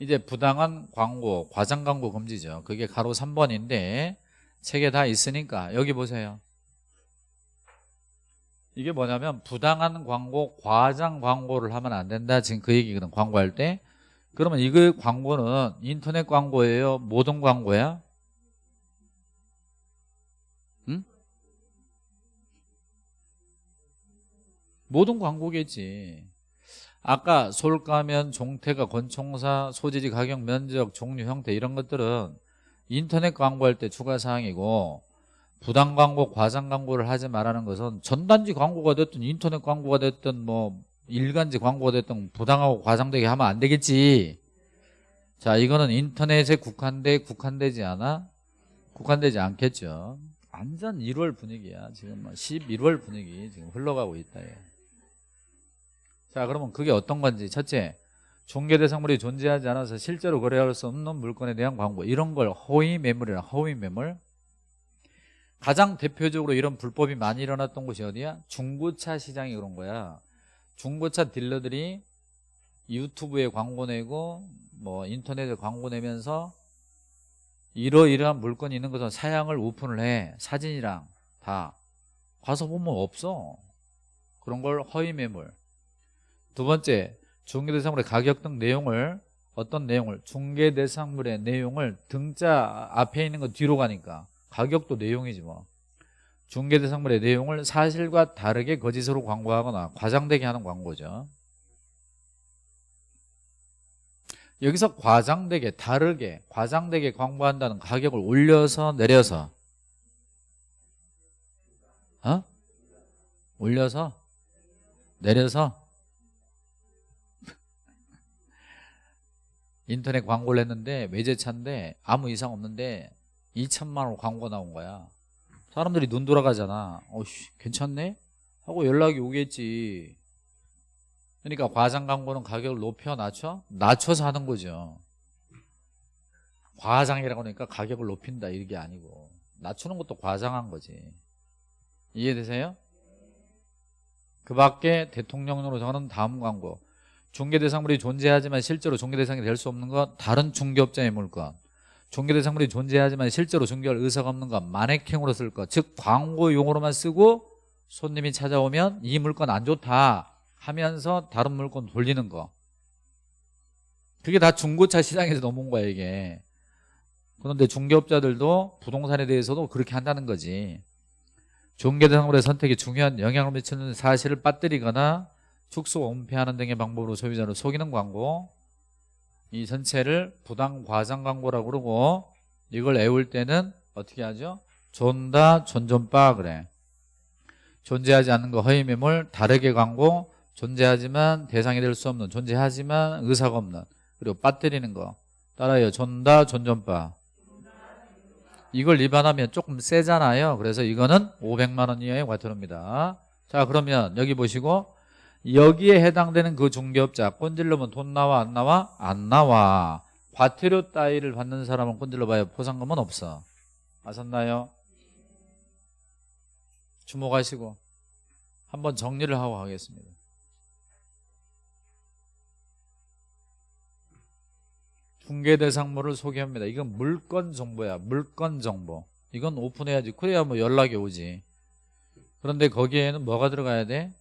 이제 부당한 광고 과장 광고 금지죠. 그게 가로 3번인데 책에 다 있으니까 여기 보세요. 이게 뭐냐면 부당한 광고 과장 광고를 하면 안 된다. 지금 그 얘기거든 광고할 때. 그러면 이거 광고는 인터넷 광고예요? 모든 광고야? 모든 광고겠지. 아까 솔가면, 종태가, 권총사, 소재지 가격, 면적, 종류, 형태 이런 것들은 인터넷 광고할 때 추가 사항이고 부당 광고, 과장 광고를 하지 말라는 것은 전단지 광고가 됐든 인터넷 광고가 됐든 뭐 일간지 광고가 됐든 부당하고 과장되게 하면 안 되겠지 자 이거는 인터넷에 국한돼 국한되지 않아? 국한되지 않겠죠 완전 1월 분위기야 지금 11월 뭐 분위기 지금 흘러가고 있다 얘. 자 그러면 그게 어떤 건지. 첫째 중개대상물이 존재하지 않아서 실제로 거래할 수 없는 물건에 대한 광고. 이런 걸 허위 매물이라 허위 매물. 가장 대표적으로 이런 불법이 많이 일어났던 곳이 어디야? 중고차 시장이 그런 거야. 중고차 딜러들이 유튜브에 광고 내고 뭐 인터넷에 광고 내면서 이러이러한 물건이 있는 것은 사양을 오픈을 해. 사진이랑 다. 가서 보면 없어. 그런 걸 허위 매물 두 번째 중개대상물의 가격 등 내용을 어떤 내용을 중개대상물의 내용을 등자 앞에 있는 거 뒤로 가니까 가격도 내용이지 뭐 중개대상물의 내용을 사실과 다르게 거짓으로 광고하거나 과장되게 하는 광고죠. 여기서 과장되게 다르게 과장되게 광고한다는 가격을 올려서 내려서 어? 올려서 내려서 인터넷 광고를 했는데 외제차인데 아무 이상 없는데 2천만 원 광고 나온 거야 사람들이 눈 돌아가잖아 어씨 괜찮네? 하고 연락이 오겠지 그러니까 과장 광고는 가격을 높여 낮춰? 낮춰서 하는 거죠 과장이라고 하니까 가격을 높인다 이게 아니고 낮추는 것도 과장한 거지 이해되세요? 그 밖에 대통령으로 정하는 다음 광고 중개대상물이 존재하지만 실제로 중개대상이 될 수 없는 것 다른 중개업자의 물건 중개대상물이 존재하지만 실제로 중개할 의사가 없는 것 마네킹으로 쓸 것 즉 광고 용어로만 쓰고 손님이 찾아오면 이 물건 안 좋다 하면서 다른 물건 돌리는 거. 그게 다 중고차 시장에서 넘어온 거야 이게. 그런데 중개업자들도 부동산에 대해서도 그렇게 한다는 거지. 중개대상물의 선택에 중요한 영향을 미치는 사실을 빠뜨리거나 축소, 은폐하는 등의 방법으로 소비자를 속이는 광고. 이 전체를 부당 과장 광고라고 그러고 이걸 애울 때는 어떻게 하죠? 존다 존존바 그래. 존재하지 않는 거 허위 매물 다르게 광고. 존재하지만 대상이 될 수 없는 존재하지만 의사가 없는 그리고 빠뜨리는 거. 따라요. 존다 존존바 이걸 위반하면 조금 세잖아요. 그래서 이거는 500만 원 이하의 과태료입니다. 자 그러면 여기 보시고 여기에 해당되는 그 중개업자 꼰질러면 돈 나와 안 나와? 안 나와. 과태료 따위를 받는 사람은 꼰질러 봐요. 포상금은 없어. 아셨나요? 주목하시고 한번 정리를 하고 가겠습니다. 중개대상물을 소개합니다. 이건 물건 정보야. 물건 정보. 이건 오픈해야지. 그래야 뭐 연락이 오지. 그런데 거기에는 뭐가 들어가야 돼?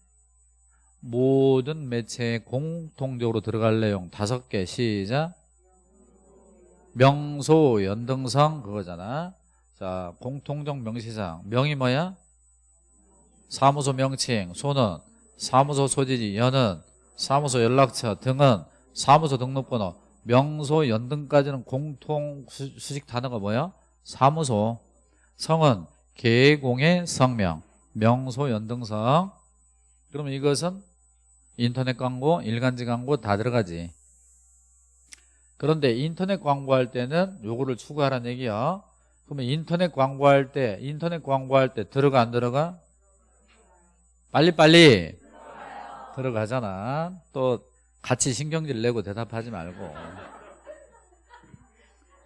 모든 매체에 공통적으로 들어갈 내용 다섯 개. 시작. 명소 연등성 그거잖아. 자 공통적 명시상 명이 뭐야? 사무소 명칭 소는 사무소 소지지 연은. 사무소 연락처 등은. 사무소 등록번호. 명소 연등까지는 공통 수식 단어가 뭐야? 사무소. 성은 계공의 성명. 명소 연등성. 그러면 이것은 인터넷 광고, 일간지 광고 다 들어가지. 그런데 인터넷 광고할 때는 요거를 추가하라는 얘기야. 그러면 인터넷 광고할 때, 인터넷 광고할 때 들어가 안 들어가? 빨리빨리 들어가잖아. 또 같이 신경질 내고 대답하지 말고.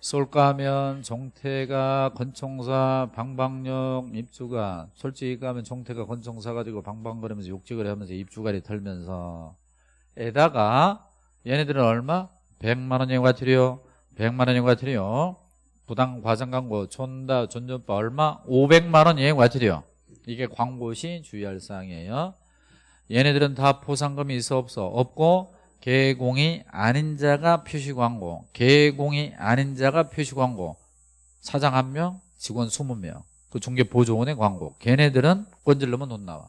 쏠까 하면 종태가 건총사 방방역 입주가 솔직히 가면 종태가 건총사 가지고 방방거리면서 욕직을 하면서 입주가리 털면서 에다가 얘네들은 얼마? 100만 원이 과태료 100만 원이 과태료 부당 과장 광고 존다 존존바 얼마? 500만 원이 과태료 이게 광고 시 주의할 사항이에요 얘네들은 다 포상금이 있어 없어? 없고 개공이 아닌 자가 표시 광고 개공이 아닌 자가 표시 광고. 사장 한 명 직원 20명. 그 중개 보조원의 광고. 걔네들은 건질르면 돈 나와.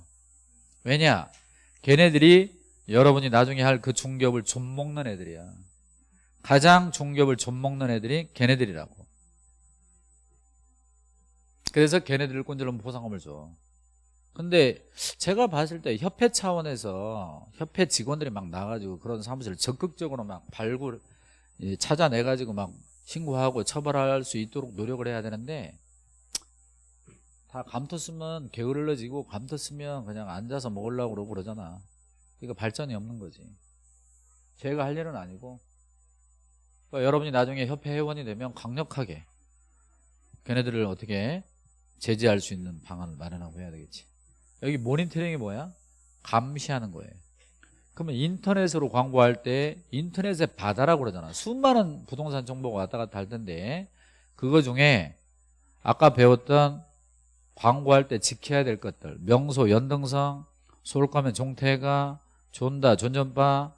왜냐? 걔네들이 여러분이 나중에 할 그 중개업을 좀먹는 애들이야. 가장 중개업을 좀먹는 애들이 걔네들이라고. 그래서 걔네들을 꼰질르면 보상금을 줘 근데 제가 봤을 때 협회 차원에서 협회 직원들이 막 나가지고 그런 사무실을 적극적으로 막 발굴 찾아내가지고 막 신고하고 처벌할 수 있도록 노력을 해야 되는데 다 감투 쓰면 게을러지고 감투 쓰면 그냥 앉아서 먹으려고 그러고 그러잖아. 이거 발전이 없는 거지. 제가 할 일은 아니고. 그러니까 여러분이 나중에 협회 회원이 되면 강력하게 걔네들을 어떻게 제재할 수 있는 방안을 마련하고 해야 되겠지 여기 모니터링이 뭐야? 감시하는 거예요. 그러면 인터넷으로 광고할 때 인터넷에 받아라고 그러잖아. 수많은 부동산 정보가 왔다 갔다 할 텐데 그거 중에 아까 배웠던 광고할 때 지켜야 될 것들. 명소 연등성 쏠 거면 종태가 존다 존전바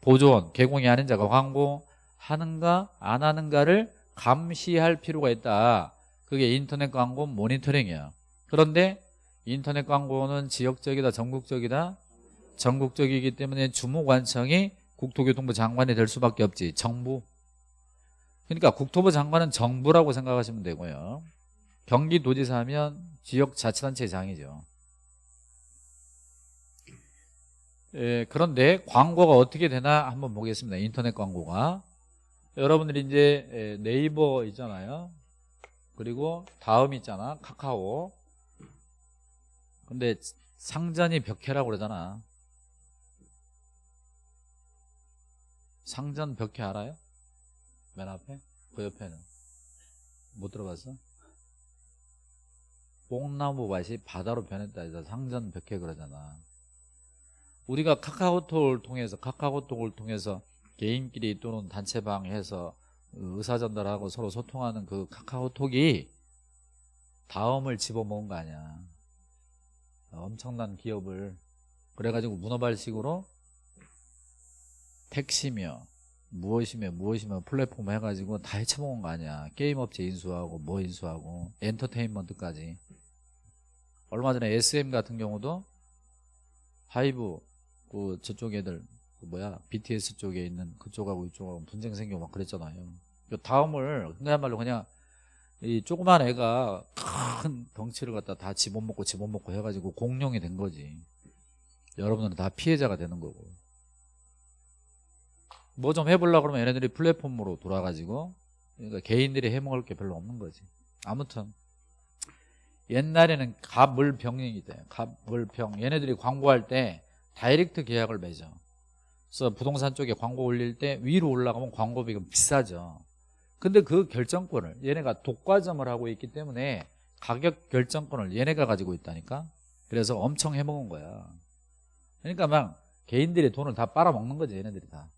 보존 개공이 아닌 자가 광고 하는가 안 하는가를 감시할 필요가 있다. 그게 인터넷 광고 모니터링이야. 그런데 인터넷 광고는 지역적이다 전국적이다. 전국적이기 때문에 주무관청이 국토교통부 장관이 될 수밖에 없지. 정부. 그러니까 국토부 장관은 정부라고 생각하시면 되고요. 경기도지사 하면 지역자치단체장이죠. 예, 그런데 광고가 어떻게 되나 한번 보겠습니다. 인터넷 광고가. 여러분들이 이제 예, 네이버 있잖아요. 그리고 다음 있잖아. 카카오 근데 상전이 벽해라고 그러잖아 상전 벽해 알아요? 맨 앞에? 그 옆에는 못 들어봤어? 뽕나무 밭이 바다로 변했다 상전 벽해 그러잖아 우리가 카카오톡을 통해서 카카오톡을 통해서 개인끼리 또는 단체방 해서 의사 전달하고 서로 소통하는 그 카카오톡이 다음을 집어먹은 거 아니야 엄청난 기업을 그래가지고 문어발식으로 택시며 무엇이며 무엇이며 플랫폼 해가지고 다 해쳐먹은 거 아니야. 게임업체 인수하고 뭐 인수하고 엔터테인먼트까지. 얼마 전에 SM 같은 경우도 하이브 그 저쪽 애들 그 뭐야? BTS 쪽에 있는 그쪽하고 이쪽하고 분쟁 생기고 막 그랬잖아요. 그 다음을 그야말로 그냥 이 조그만 애가 큰 덩치를 갖다 다 집어먹고 집어먹고 해가지고 공룡이 된 거지. 여러분들은 다 피해자가 되는 거고. 뭐 좀 해보려고 그러면 얘네들이 플랫폼으로 돌아가지고 그러니까 개인들이 해먹을 게 별로 없는 거지. 아무튼 옛날에는 갑물병이 돼. 갑물병 얘네들이 광고할 때 다이렉트 계약을 맺어. 그래서 부동산 쪽에 광고 올릴 때 위로 올라가면 광고비가 비싸죠 근데 그 결정권을 얘네가 독과점을 하고 있기 때문에 가격 결정권을 얘네가 가지고 있다니까? 그래서 엄청 해먹은 거야. 그러니까 막 개인들이 돈을 다 빨아먹는 거지 얘네들이 다.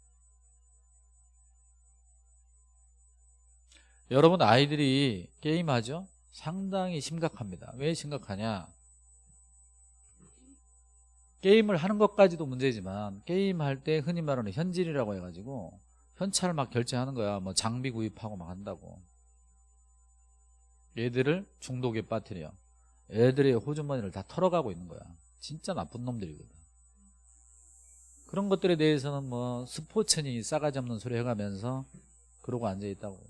여러분 아이들이 게임하죠? 상당히 심각합니다. 왜 심각하냐? 게임을 하는 것까지도 문제지만 게임할 때 흔히 말하는 현질이라고 해가지고 현찰 막 결제하는 거야. 뭐 장비 구입하고 막 한다고. 얘들을 중독에 빠뜨려. 애들의 호주머니를 다 털어가고 있는 거야. 진짜 나쁜 놈들이거든. 그런 것들에 대해서는 뭐 스포츠니 싸가지 없는 소리 해가면서 그러고 앉아있다고.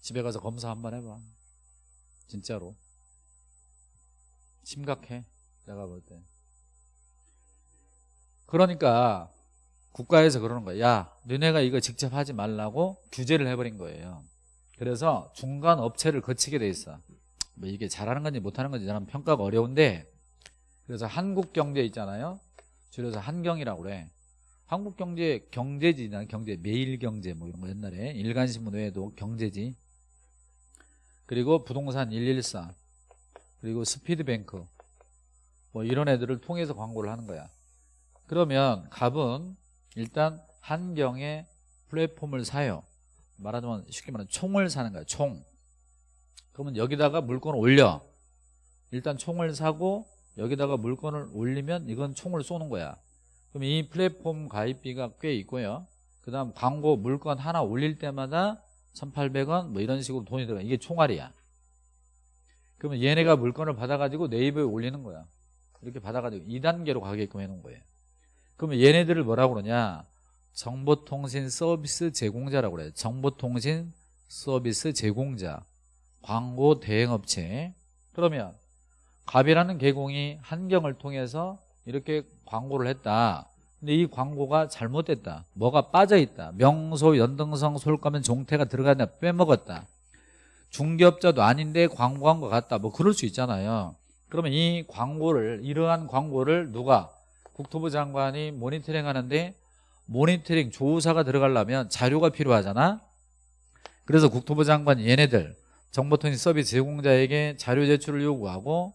집에 가서 검사 한번 해봐. 진짜로. 심각해. 내가 볼때. 그러니까 국가에서 그러는 거야 야 너네가 이거 직접 하지 말라고 규제를 해버린 거예요. 그래서 중간 업체를 거치게 돼 있어. 뭐 이게 잘하는 건지 못하는 건지 나는 평가가 어려운데 그래서 한국경제 있잖아요. 줄여서 한경이라고 그래. 한국경제 경제지 난 경제 매일경제 뭐 이런 거 옛날에. 일간신문 외에도 경제지. 그리고 부동산 114 그리고 스피드뱅크. 뭐 이런 애들을 통해서 광고를 하는 거야. 그러면 갑은 일단 한경의 플랫폼을 사요. 말하자면 쉽게 말하면 총을 사는 거야 총. 그러면 여기다가 물건을 올려. 일단 총을 사고 여기다가 물건을 올리면 이건 총을 쏘는 거야. 그럼 이 플랫폼 가입비가 꽤 있고요. 그 다음 광고 물건 하나 올릴 때마다 1800원 뭐 이런 식으로 돈이 들어가 이게 총알이야. 그러면 얘네가 물건을 받아가지고 네이버에 올리는 거야. 이렇게 받아가지고 2단계로 가게끔 해놓은 거예요 그러면 얘네들을 뭐라고 그러냐? 정보통신 서비스 제공자라고 그래요. 정보통신 서비스 제공자. 광고 대행업체. 그러면 갑이라는 계공이 한경을 통해서 이렇게 광고를 했다. 근데 이 광고가 잘못됐다. 뭐가 빠져있다. 명소 연등성 솔가면 종태가 들어가냐? 빼먹었다. 중개업자도 아닌데 광고한 것 같다. 뭐 그럴 수 있잖아요. 그러면 이 광고를 이러한 광고를 누가 국토부 장관이 모니터링 하는데 모니터링 조사가 들어가려면 자료가 필요하잖아? 그래서 국토부 장관이 얘네들 정보통신 서비스 제공자에게 자료 제출을 요구하고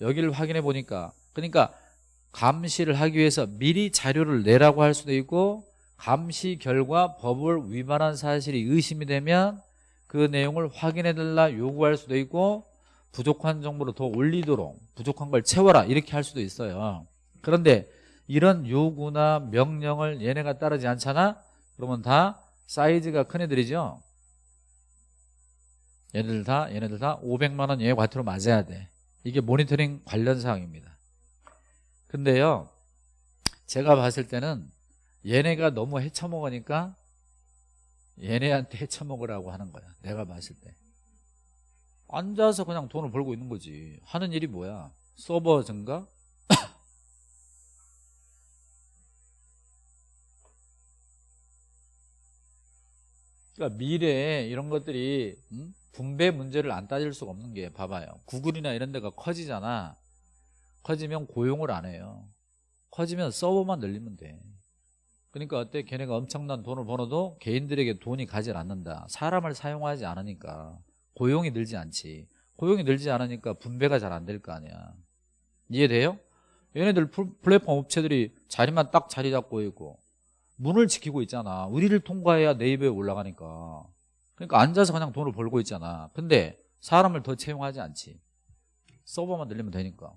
여기를 확인해 보니까 그러니까 감시를 하기 위해서 미리 자료를 내라고 할 수도 있고 감시 결과 법을 위반한 사실이 의심이 되면 그 내용을 확인해 달라 요구할 수도 있고 부족한 정보를 더 올리도록 부족한 걸 채워라 이렇게 할 수도 있어요. 그런데 이런 요구나 명령을 얘네가 따르지 않잖아? 그러면 다 사이즈가 큰 애들이죠? 얘네들 다 얘네들 다 500만 원 예외 과태료 맞아야 돼. 이게 모니터링 관련 사항입니다. 근데요 제가 봤을 때는 얘네가 너무 헤쳐먹으니까 얘네한테 헤쳐먹으라고 하는 거야 내가 봤을 때. 앉아서 그냥 돈을 벌고 있는 거지. 하는 일이 뭐야? 서버 증가 그러니까 미래에 이런 것들이 음? 분배 문제를 안 따질 수가 없는 게 봐봐요. 구글이나 이런 데가 커지잖아. 커지면 고용을 안 해요. 커지면 서버만 늘리면 돼. 그러니까 어때? 걔네가 엄청난 돈을 벌어도 개인들에게 돈이 가지 않는다. 사람을 사용하지 않으니까. 고용이 늘지 않지. 고용이 늘지 않으니까 분배가 잘 안 될 거 아니야. 이해돼요? 얘네들 플- 플랫폼 업체들이 자리만 딱 자리 잡고 있고 문을 지키고 있잖아. 우리를 통과해야 네이버에 올라가니까. 그러니까 앉아서 그냥 돈을 벌고 있잖아. 근데 사람을 더 채용하지 않지. 서버만 늘리면 되니까.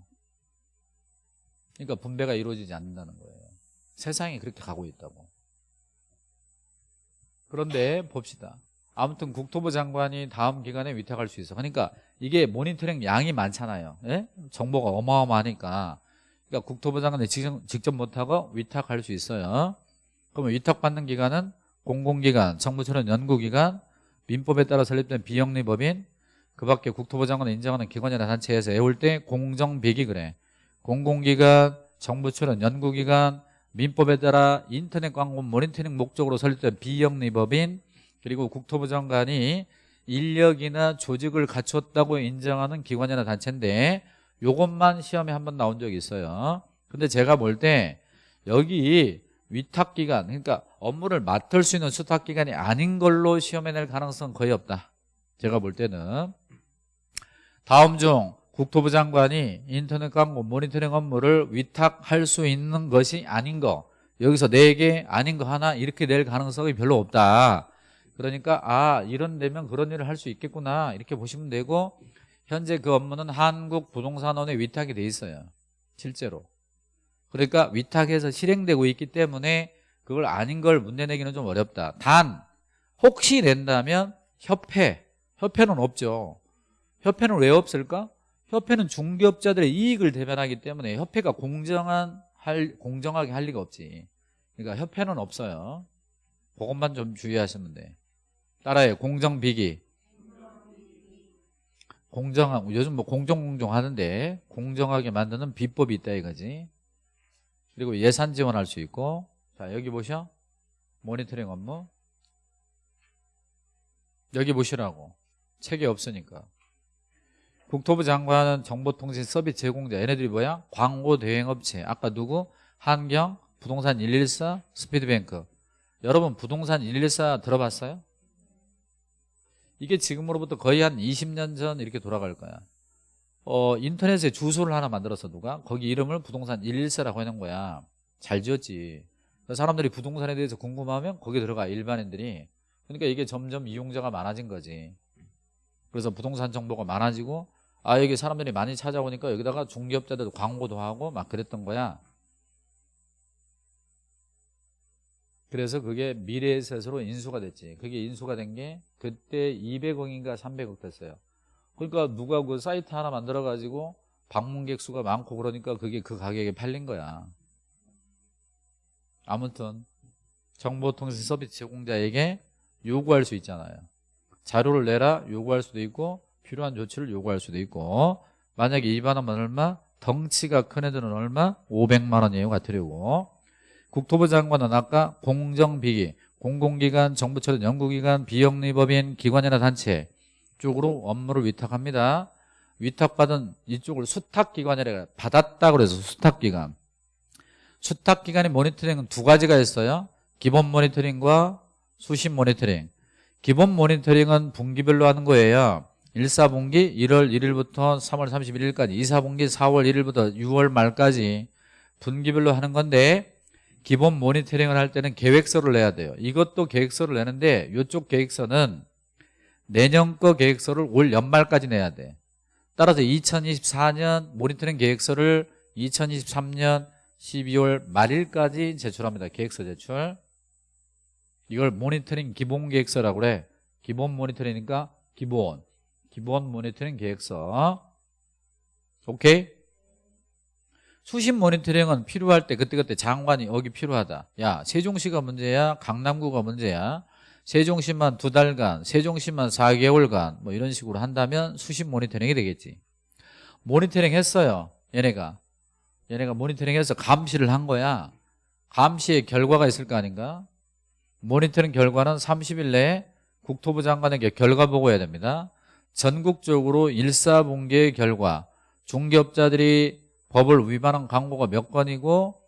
그러니까 분배가 이루어지지 않는다는 거예요. 세상이 그렇게 가고 있다고. 그런데 봅시다. 아무튼 국토부 장관이 다음 기간에 위탁할 수 있어. 그러니까 이게 모니터링 양이 많잖아요. 예? 정보가 어마어마하니까. 그러니까 국토부 장관이 직접, 직접 못하고 위탁할 수 있어요 그러면 위탁받는 기간은 공공기관, 정부처럼 연구기관, 민법에 따라 설립된 비영리법인 그 밖에 국토부 장관이 인정하는 기관이나 단체에서 애울 때 공정비기 그래. 공공기관, 정부처럼 연구기관, 민법에 따라 인터넷 광고 모니터링 목적으로 설립된 비영리법인 그리고 국토부 장관이 인력이나 조직을 갖췄다고 인정하는 기관이나 단체인데 요것만 시험에 한 번 나온 적이 있어요. 근데 제가 볼 때 여기 위탁기관 그러니까 업무를 맡을 수 있는 수탁기관이 아닌 걸로 시험에 낼 가능성은 거의 없다. 제가 볼 때는. 다음 중 국토부 장관이 인터넷 광고 모니터링 업무를 위탁할 수 있는 것이 아닌 거 여기서 4개 아닌 거 하나 이렇게 낼 가능성이 별로 없다. 그러니까 아 이런 데면 그런 일을 할 수 있겠구나 이렇게 보시면 되고 현재 그 업무는 한국부동산원에 위탁이 돼 있어요. 실제로 그러니까 위탁해서 실행되고 있기 때문에 그걸 아닌 걸 문제 내기는 좀 어렵다. 단 혹시 낸다면 협회 협회는 없죠. 협회는 왜 없을까? 협회는 중개업자들의 이익을 대변하기 때문에 협회가 공정한 할, 공정하게 할 리가 없지. 그러니까 협회는 없어요. 그것만 좀 주의하시면 돼. 따라해. 공정비기. 공정한 요즘 뭐 공정공정 하는데 공정하게 만드는 비법이 있다 이거지 그리고 예산 지원할 수 있고. 자 여기 보셔. 모니터링 업무. 여기 보시라고. 책이 없으니까. 국토부 장관은 정보통신 서비스 제공자. 얘네들이 뭐야? 광고 대행업체. 아까 누구? 한경, 부동산 114, 스피드뱅크. 여러분 부동산 114 들어봤어요? 이게 지금으로부터 거의 한 20년 전 이렇게 돌아갈 거야 어, 인터넷에 주소를 하나 만들어서 누가? 거기 이름을 부동산 114라고 해놓은 거야. 잘 지었지. 사람들이 부동산에 대해서 궁금하면 거기 들어가 일반인들이. 그러니까 이게 점점 이용자가 많아진 거지. 그래서 부동산 정보가 많아지고 아 여기 사람들이 많이 찾아오니까 여기다가 중개업자들도 광고도 하고 막 그랬던 거야. 그래서 그게 미래에셋으로 인수가 됐지. 그게 인수가 된 게 그때 200억인가 300억 됐어요 그러니까 누가 그 사이트 하나 만들어 가지고 방문객 수가 많고 그러니까 그게 그 가격에 팔린 거야 아무튼 정보통신 서비스 제공자에게 요구할 수 있잖아요 자료를 내라 요구할 수도 있고 필요한 조치를 요구할 수도 있고 만약에 위반하면 얼마? 덩치가 큰 애들은 얼마? 500만 원이에요 과태료고 국토부 장관은 아까 공정비기 공공기관, 정부처럼 연구기관, 비영리법인, 기관이나 단체 쪽으로 업무를 위탁합니다. 위탁받은 이쪽을 수탁기관이라 받았다 그래서 수탁기관. 수탁기관의 모니터링은 두 가지가 있어요. 기본 모니터링과 수신 모니터링. 기본 모니터링은 분기별로 하는 거예요. 1사분기 1월 1일부터 3월 31일까지 2사분기 4월 1일부터 6월 말까지 분기별로 하는 건데 기본 모니터링을 할 때는 계획서를 내야 돼요. 이것도 계획서를 내는데 이쪽 계획서는 내년 거 계획서를 올 연말까지 내야 돼. 따라서 2024년 모니터링 계획서를 2023년 12월 말일까지 제출합니다. 계획서 제출. 이걸 모니터링 기본 계획서라고 그래. 기본 모니터링이니까 기본. 기본 모니터링 계획서. 오케이? 수신 모니터링은 필요할 때 그때그때 장관이 여기 필요하다. 야 세종시가 문제야? 강남구가 문제야 세종시만 두 달간 세종시만 4개월간 뭐 이런 식으로 한다면 수신 모니터링이 되겠지. 모니터링 했어요 얘네가. 얘네가 모니터링 해서 감시를 한 거야. 감시의 결과가 있을 거 아닌가? 모니터링 결과는 30일 내에 국토부 장관에게 결과 보고해야 됩니다. 전국적으로 일사분계의 결과. 중개업자들이 법을 위반한 광고가 몇 건이고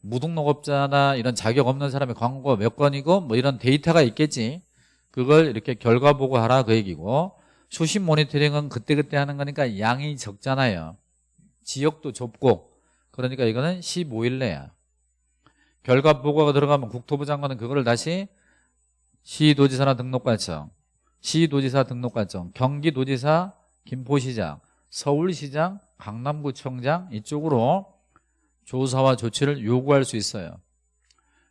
무등록업자나 이런 자격 없는 사람의 광고가 몇 건이고 뭐 이런 데이터가 있겠지. 그걸 이렇게 결과 보고하라 그 얘기고. 수신 모니터링은 그때그때 하는 거니까 양이 적잖아요. 지역도 좁고. 그러니까 이거는 15일 내야. 결과 보고가 들어가면 국토부 장관은 그거를 다시 시도지사나 등록관청 시도지사 등록관청 경기도지사 김포시장 서울시장 강남구청장 이쪽으로 조사와 조치를 요구할 수 있어요.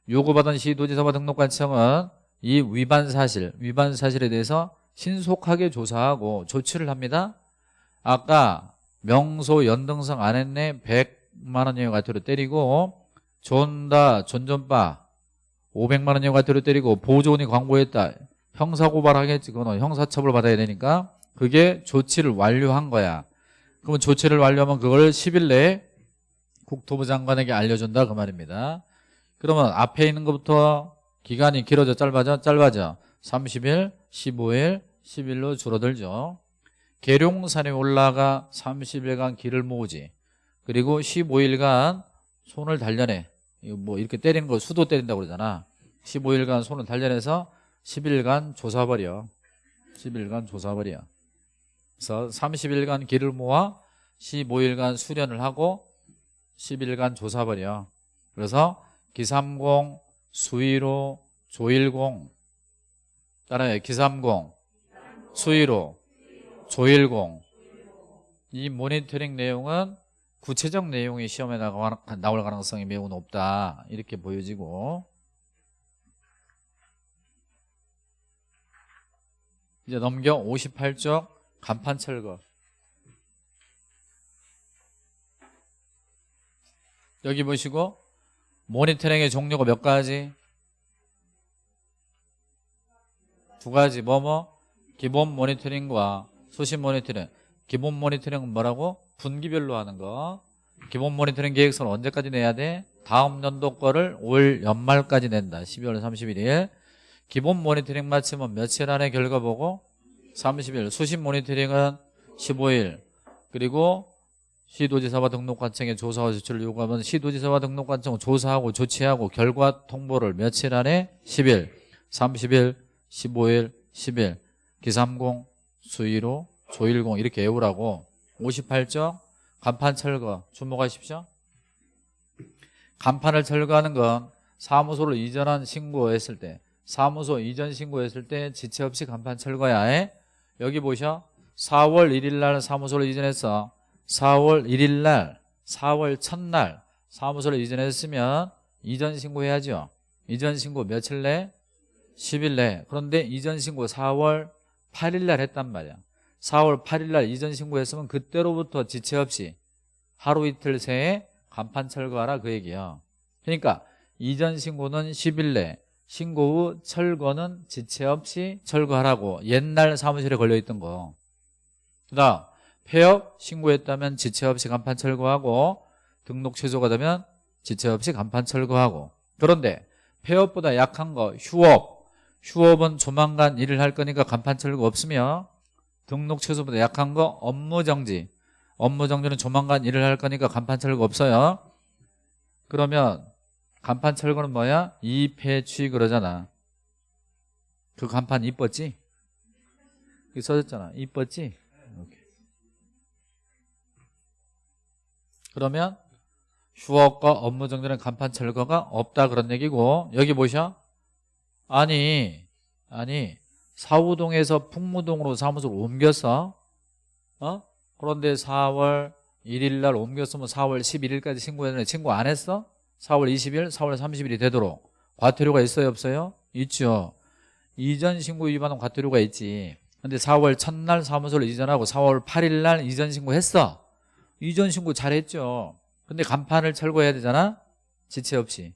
요구받은 시도지사와 등록관청은 이 위반 사실 위반 사실에 대해서 신속하게 조사하고 조치를 합니다. 아까 명소 연등성 안 했네 100만 원의 과태료 때리고 존다 존존바 500만 원의 과태료 때리고 보조원이 광고했다. 형사고발하겠지 그거는 형사처벌 받아야 되니까 그게 조치를 완료한 거야. 그러면 조치를 완료하면 그걸 10일 내에 국토부 장관에게 알려준다 그 말입니다. 그러면 앞에 있는 것부터 기간이 길어져 짧아져? 짧아져. 30일 15일 10일로 줄어들죠. 계룡산에 올라가 30일간 길을 모으지. 그리고 15일간 손을 단련해. 뭐 이렇게 때리는 거 수도 때린다고 그러잖아. 15일간 손을 단련해서 10일간 조사버려. 10일간 조사버려. 그래서 30일간 길을 모아 15일간 수련을 하고 10일간 조사버려 그래서 기삼공, 수의로, 조일공. 따라요. 기삼공, 수의로, 조일공. 이 모니터링 내용은 구체적 내용이 시험에 나올 가능성이 매우 높다. 이렇게 보여지고. 이제 넘겨 58쪽 간판 철거 여기 보시고 모니터링의 종류가 몇 가지? 두 가지 뭐뭐? 기본 모니터링과 수신 모니터링 기본 모니터링은 뭐라고? 분기별로 하는 거 기본 모니터링 계획서는 언제까지 내야 돼? 다음 연도 거를 올 연말까지 낸다 12월 31일 기본 모니터링 마치면 며칠 안에 결과 보고 30일 수신 모니터링은 15일 그리고 시도지사와 등록관청에 조사와 조치를 요구하면 시도지사와 등록관청은 조사하고 조치하고 결과 통보를 며칠 안에? 10일 30일 15일 10일. 기삼공 수의로 조일공 이렇게 외우라고. 58쪽 간판 철거 주목하십시오. 간판을 철거하는 건 사무소를 이전한 신고했을 때 사무소 이전 신고했을 때 지체 없이 간판 철거야. 해 여기 보셔. 4월 1일 날 사무소를 이전했어 4월 1일 날 4월 첫날 사무소를 이전했으면 이전 신고해야죠. 이전 신고 며칠 내? 10일 내. 그런데 이전 신고 4월 8일 날 했단 말이야. 4월 8일 날 이전 신고했으면 그때로부터 지체 없이 하루 이틀 새에 간판 철거하라 그 얘기야. 그러니까 이전 신고는 10일 내 신고 후 철거는 지체 없이 철거하라고 옛날 사무실에 걸려있던 거. 그 다음 폐업 신고했다면 지체 없이 간판 철거하고 등록 취소가 되면 지체 없이 간판 철거하고 그런데 폐업보다 약한 거 휴업 휴업은 조만간 일을 할 거니까 간판 철거 없으며 등록 취소보다 약한 거 업무 정지 업무 정지는 조만간 일을 할 거니까 간판 철거 없어요 그러면 간판 철거는 뭐야? 이폐취 그러잖아 그 간판 이뻤지? 여기 써졌잖아 이뻤지? 그러면 휴업과 업무 정지는 간판 철거가 없다 그런 얘기고 여기 보셔 아니 아니 사우동에서 풍무동으로 사무소를 옮겼어 어? 그런데 4월 1일 날 옮겼으면 4월 11일까지 신고했는데 신고 안 했어? 4월 20일, 4월 30일이 되도록 과태료가 있어요 없어요? 있죠 이전 신고 위반은 과태료가 있지 근데 4월 첫날 사무소를 이전하고 4월 8일 날 이전 신고했어 이전 신고 잘했죠. 근데 간판을 철거해야 되잖아. 지체 없이.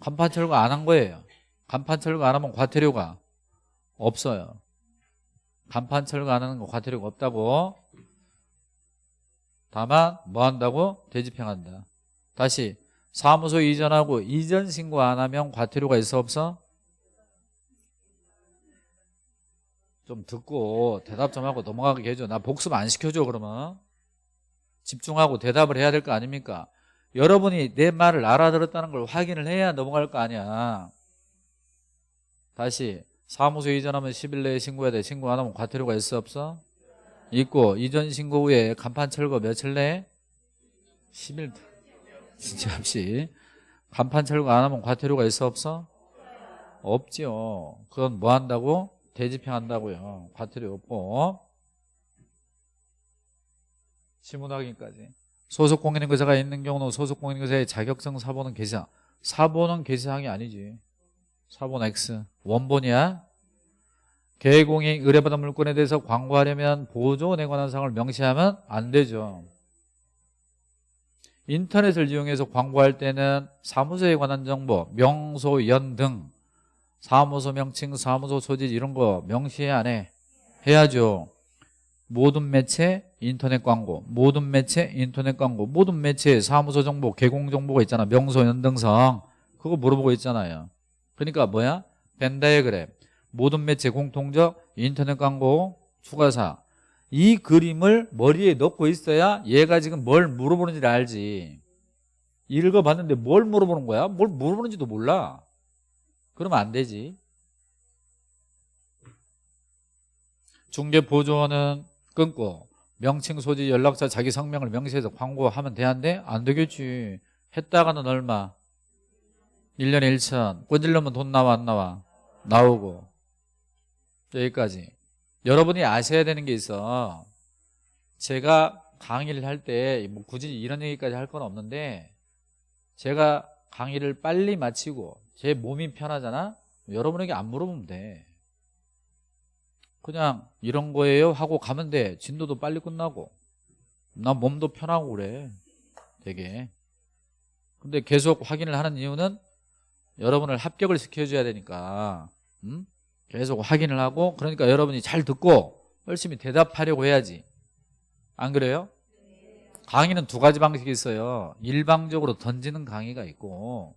간판 철거 안 한 거예요. 간판 철거 안 하면 과태료가 없어요. 간판 철거 안 하는 거 과태료가 없다고. 다만 뭐 한다고? 되집행한다. 다시 사무소 이전하고 이전 신고 안 하면 과태료가 있어 없어? 좀 듣고 대답 좀 하고 넘어가게 해줘. 나 복습 안 시켜줘 그러면. 집중하고 대답을 해야 될 거 아닙니까? 여러분이 내 말을 알아들었다는 걸 확인을 해야 넘어갈 거 아니야. 다시 사무소 이전하면 10일 내에 신고해야 돼. 신고 안 하면 과태료가 있어 없어? 있고 이전 신고 후에 간판 철거 며칠 내에? 10일 진짜 없이 간판 철거 안 하면 과태료가 있어 없어? 없지요. 그건 뭐 한다고? 대집행한다고요. 과태료 없고 지문 확인까지. 소속 공인인거사가 있는 경우는 소속 공인인거사의 자격증 사본은 개시항. 사본은 개시항이 아니지. 사본 X. 원본이야. 개공이 의뢰받은 물건에 대해서 광고하려면 보조원에 관한 사항을 명시하면 안 되죠. 인터넷을 이용해서 광고할 때는 사무소에 관한 정보, 명소, 연 등 사무소 명칭, 사무소 소지 이런 거 명시해 안 해? 해야죠. 모든 매체 인터넷 광고 모든 매체 인터넷 광고 모든 매체 사무소 정보 개공 정보가 있잖아. 명소 연등성. 그거 물어보고 있잖아요. 그러니까 뭐야? 벤다이그램. 모든 매체 공통적 인터넷 광고 추가사. 이 그림을 머리에 넣고 있어야 얘가 지금 뭘 물어보는지를 알지. 읽어봤는데 뭘 물어보는 거야? 뭘 물어보는지도 몰라. 그러면 안 되지. 중개 보조원은 끊고 명칭 소지 연락처 자기 성명을 명시해서 광고하면 돼안돼? 안 되겠지 했다가는 얼마? 1년에 1천 꼰질려면 돈 나와 안 나와? 나오고 여기까지 여러분이 아셔야 되는 게 있어 제가 강의를 할 때 뭐 굳이 이런 얘기까지 할 건 없는데 제가 강의를 빨리 마치고 제 몸이 편하잖아 여러분에게 안 물어보면 돼 그냥 이런 거예요? 하고 가면 돼 진도도 빨리 끝나고. 나 몸도 편하고 그래. 되게. 근데 계속 확인을 하는 이유는 여러분을 합격을 시켜줘야 되니까. 음? 계속 확인을 하고 그러니까 여러분이 잘 듣고 열심히 대답하려고 해야지. 안 그래요? 강의는 두 가지 방식이 있어요. 일방적으로 던지는 강의가 있고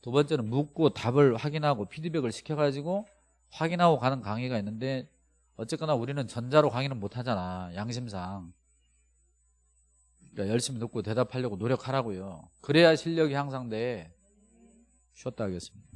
두 번째는 묻고 답을 확인하고 피드백을 시켜가지고 확인하고 가는 강의가 있는데 어쨌거나 우리는 전자로 강의는 못하잖아 양심상. 그러니까 열심히 듣고 대답하려고 노력하라고요. 그래야 실력이 향상돼. 쉬었다 하겠습니다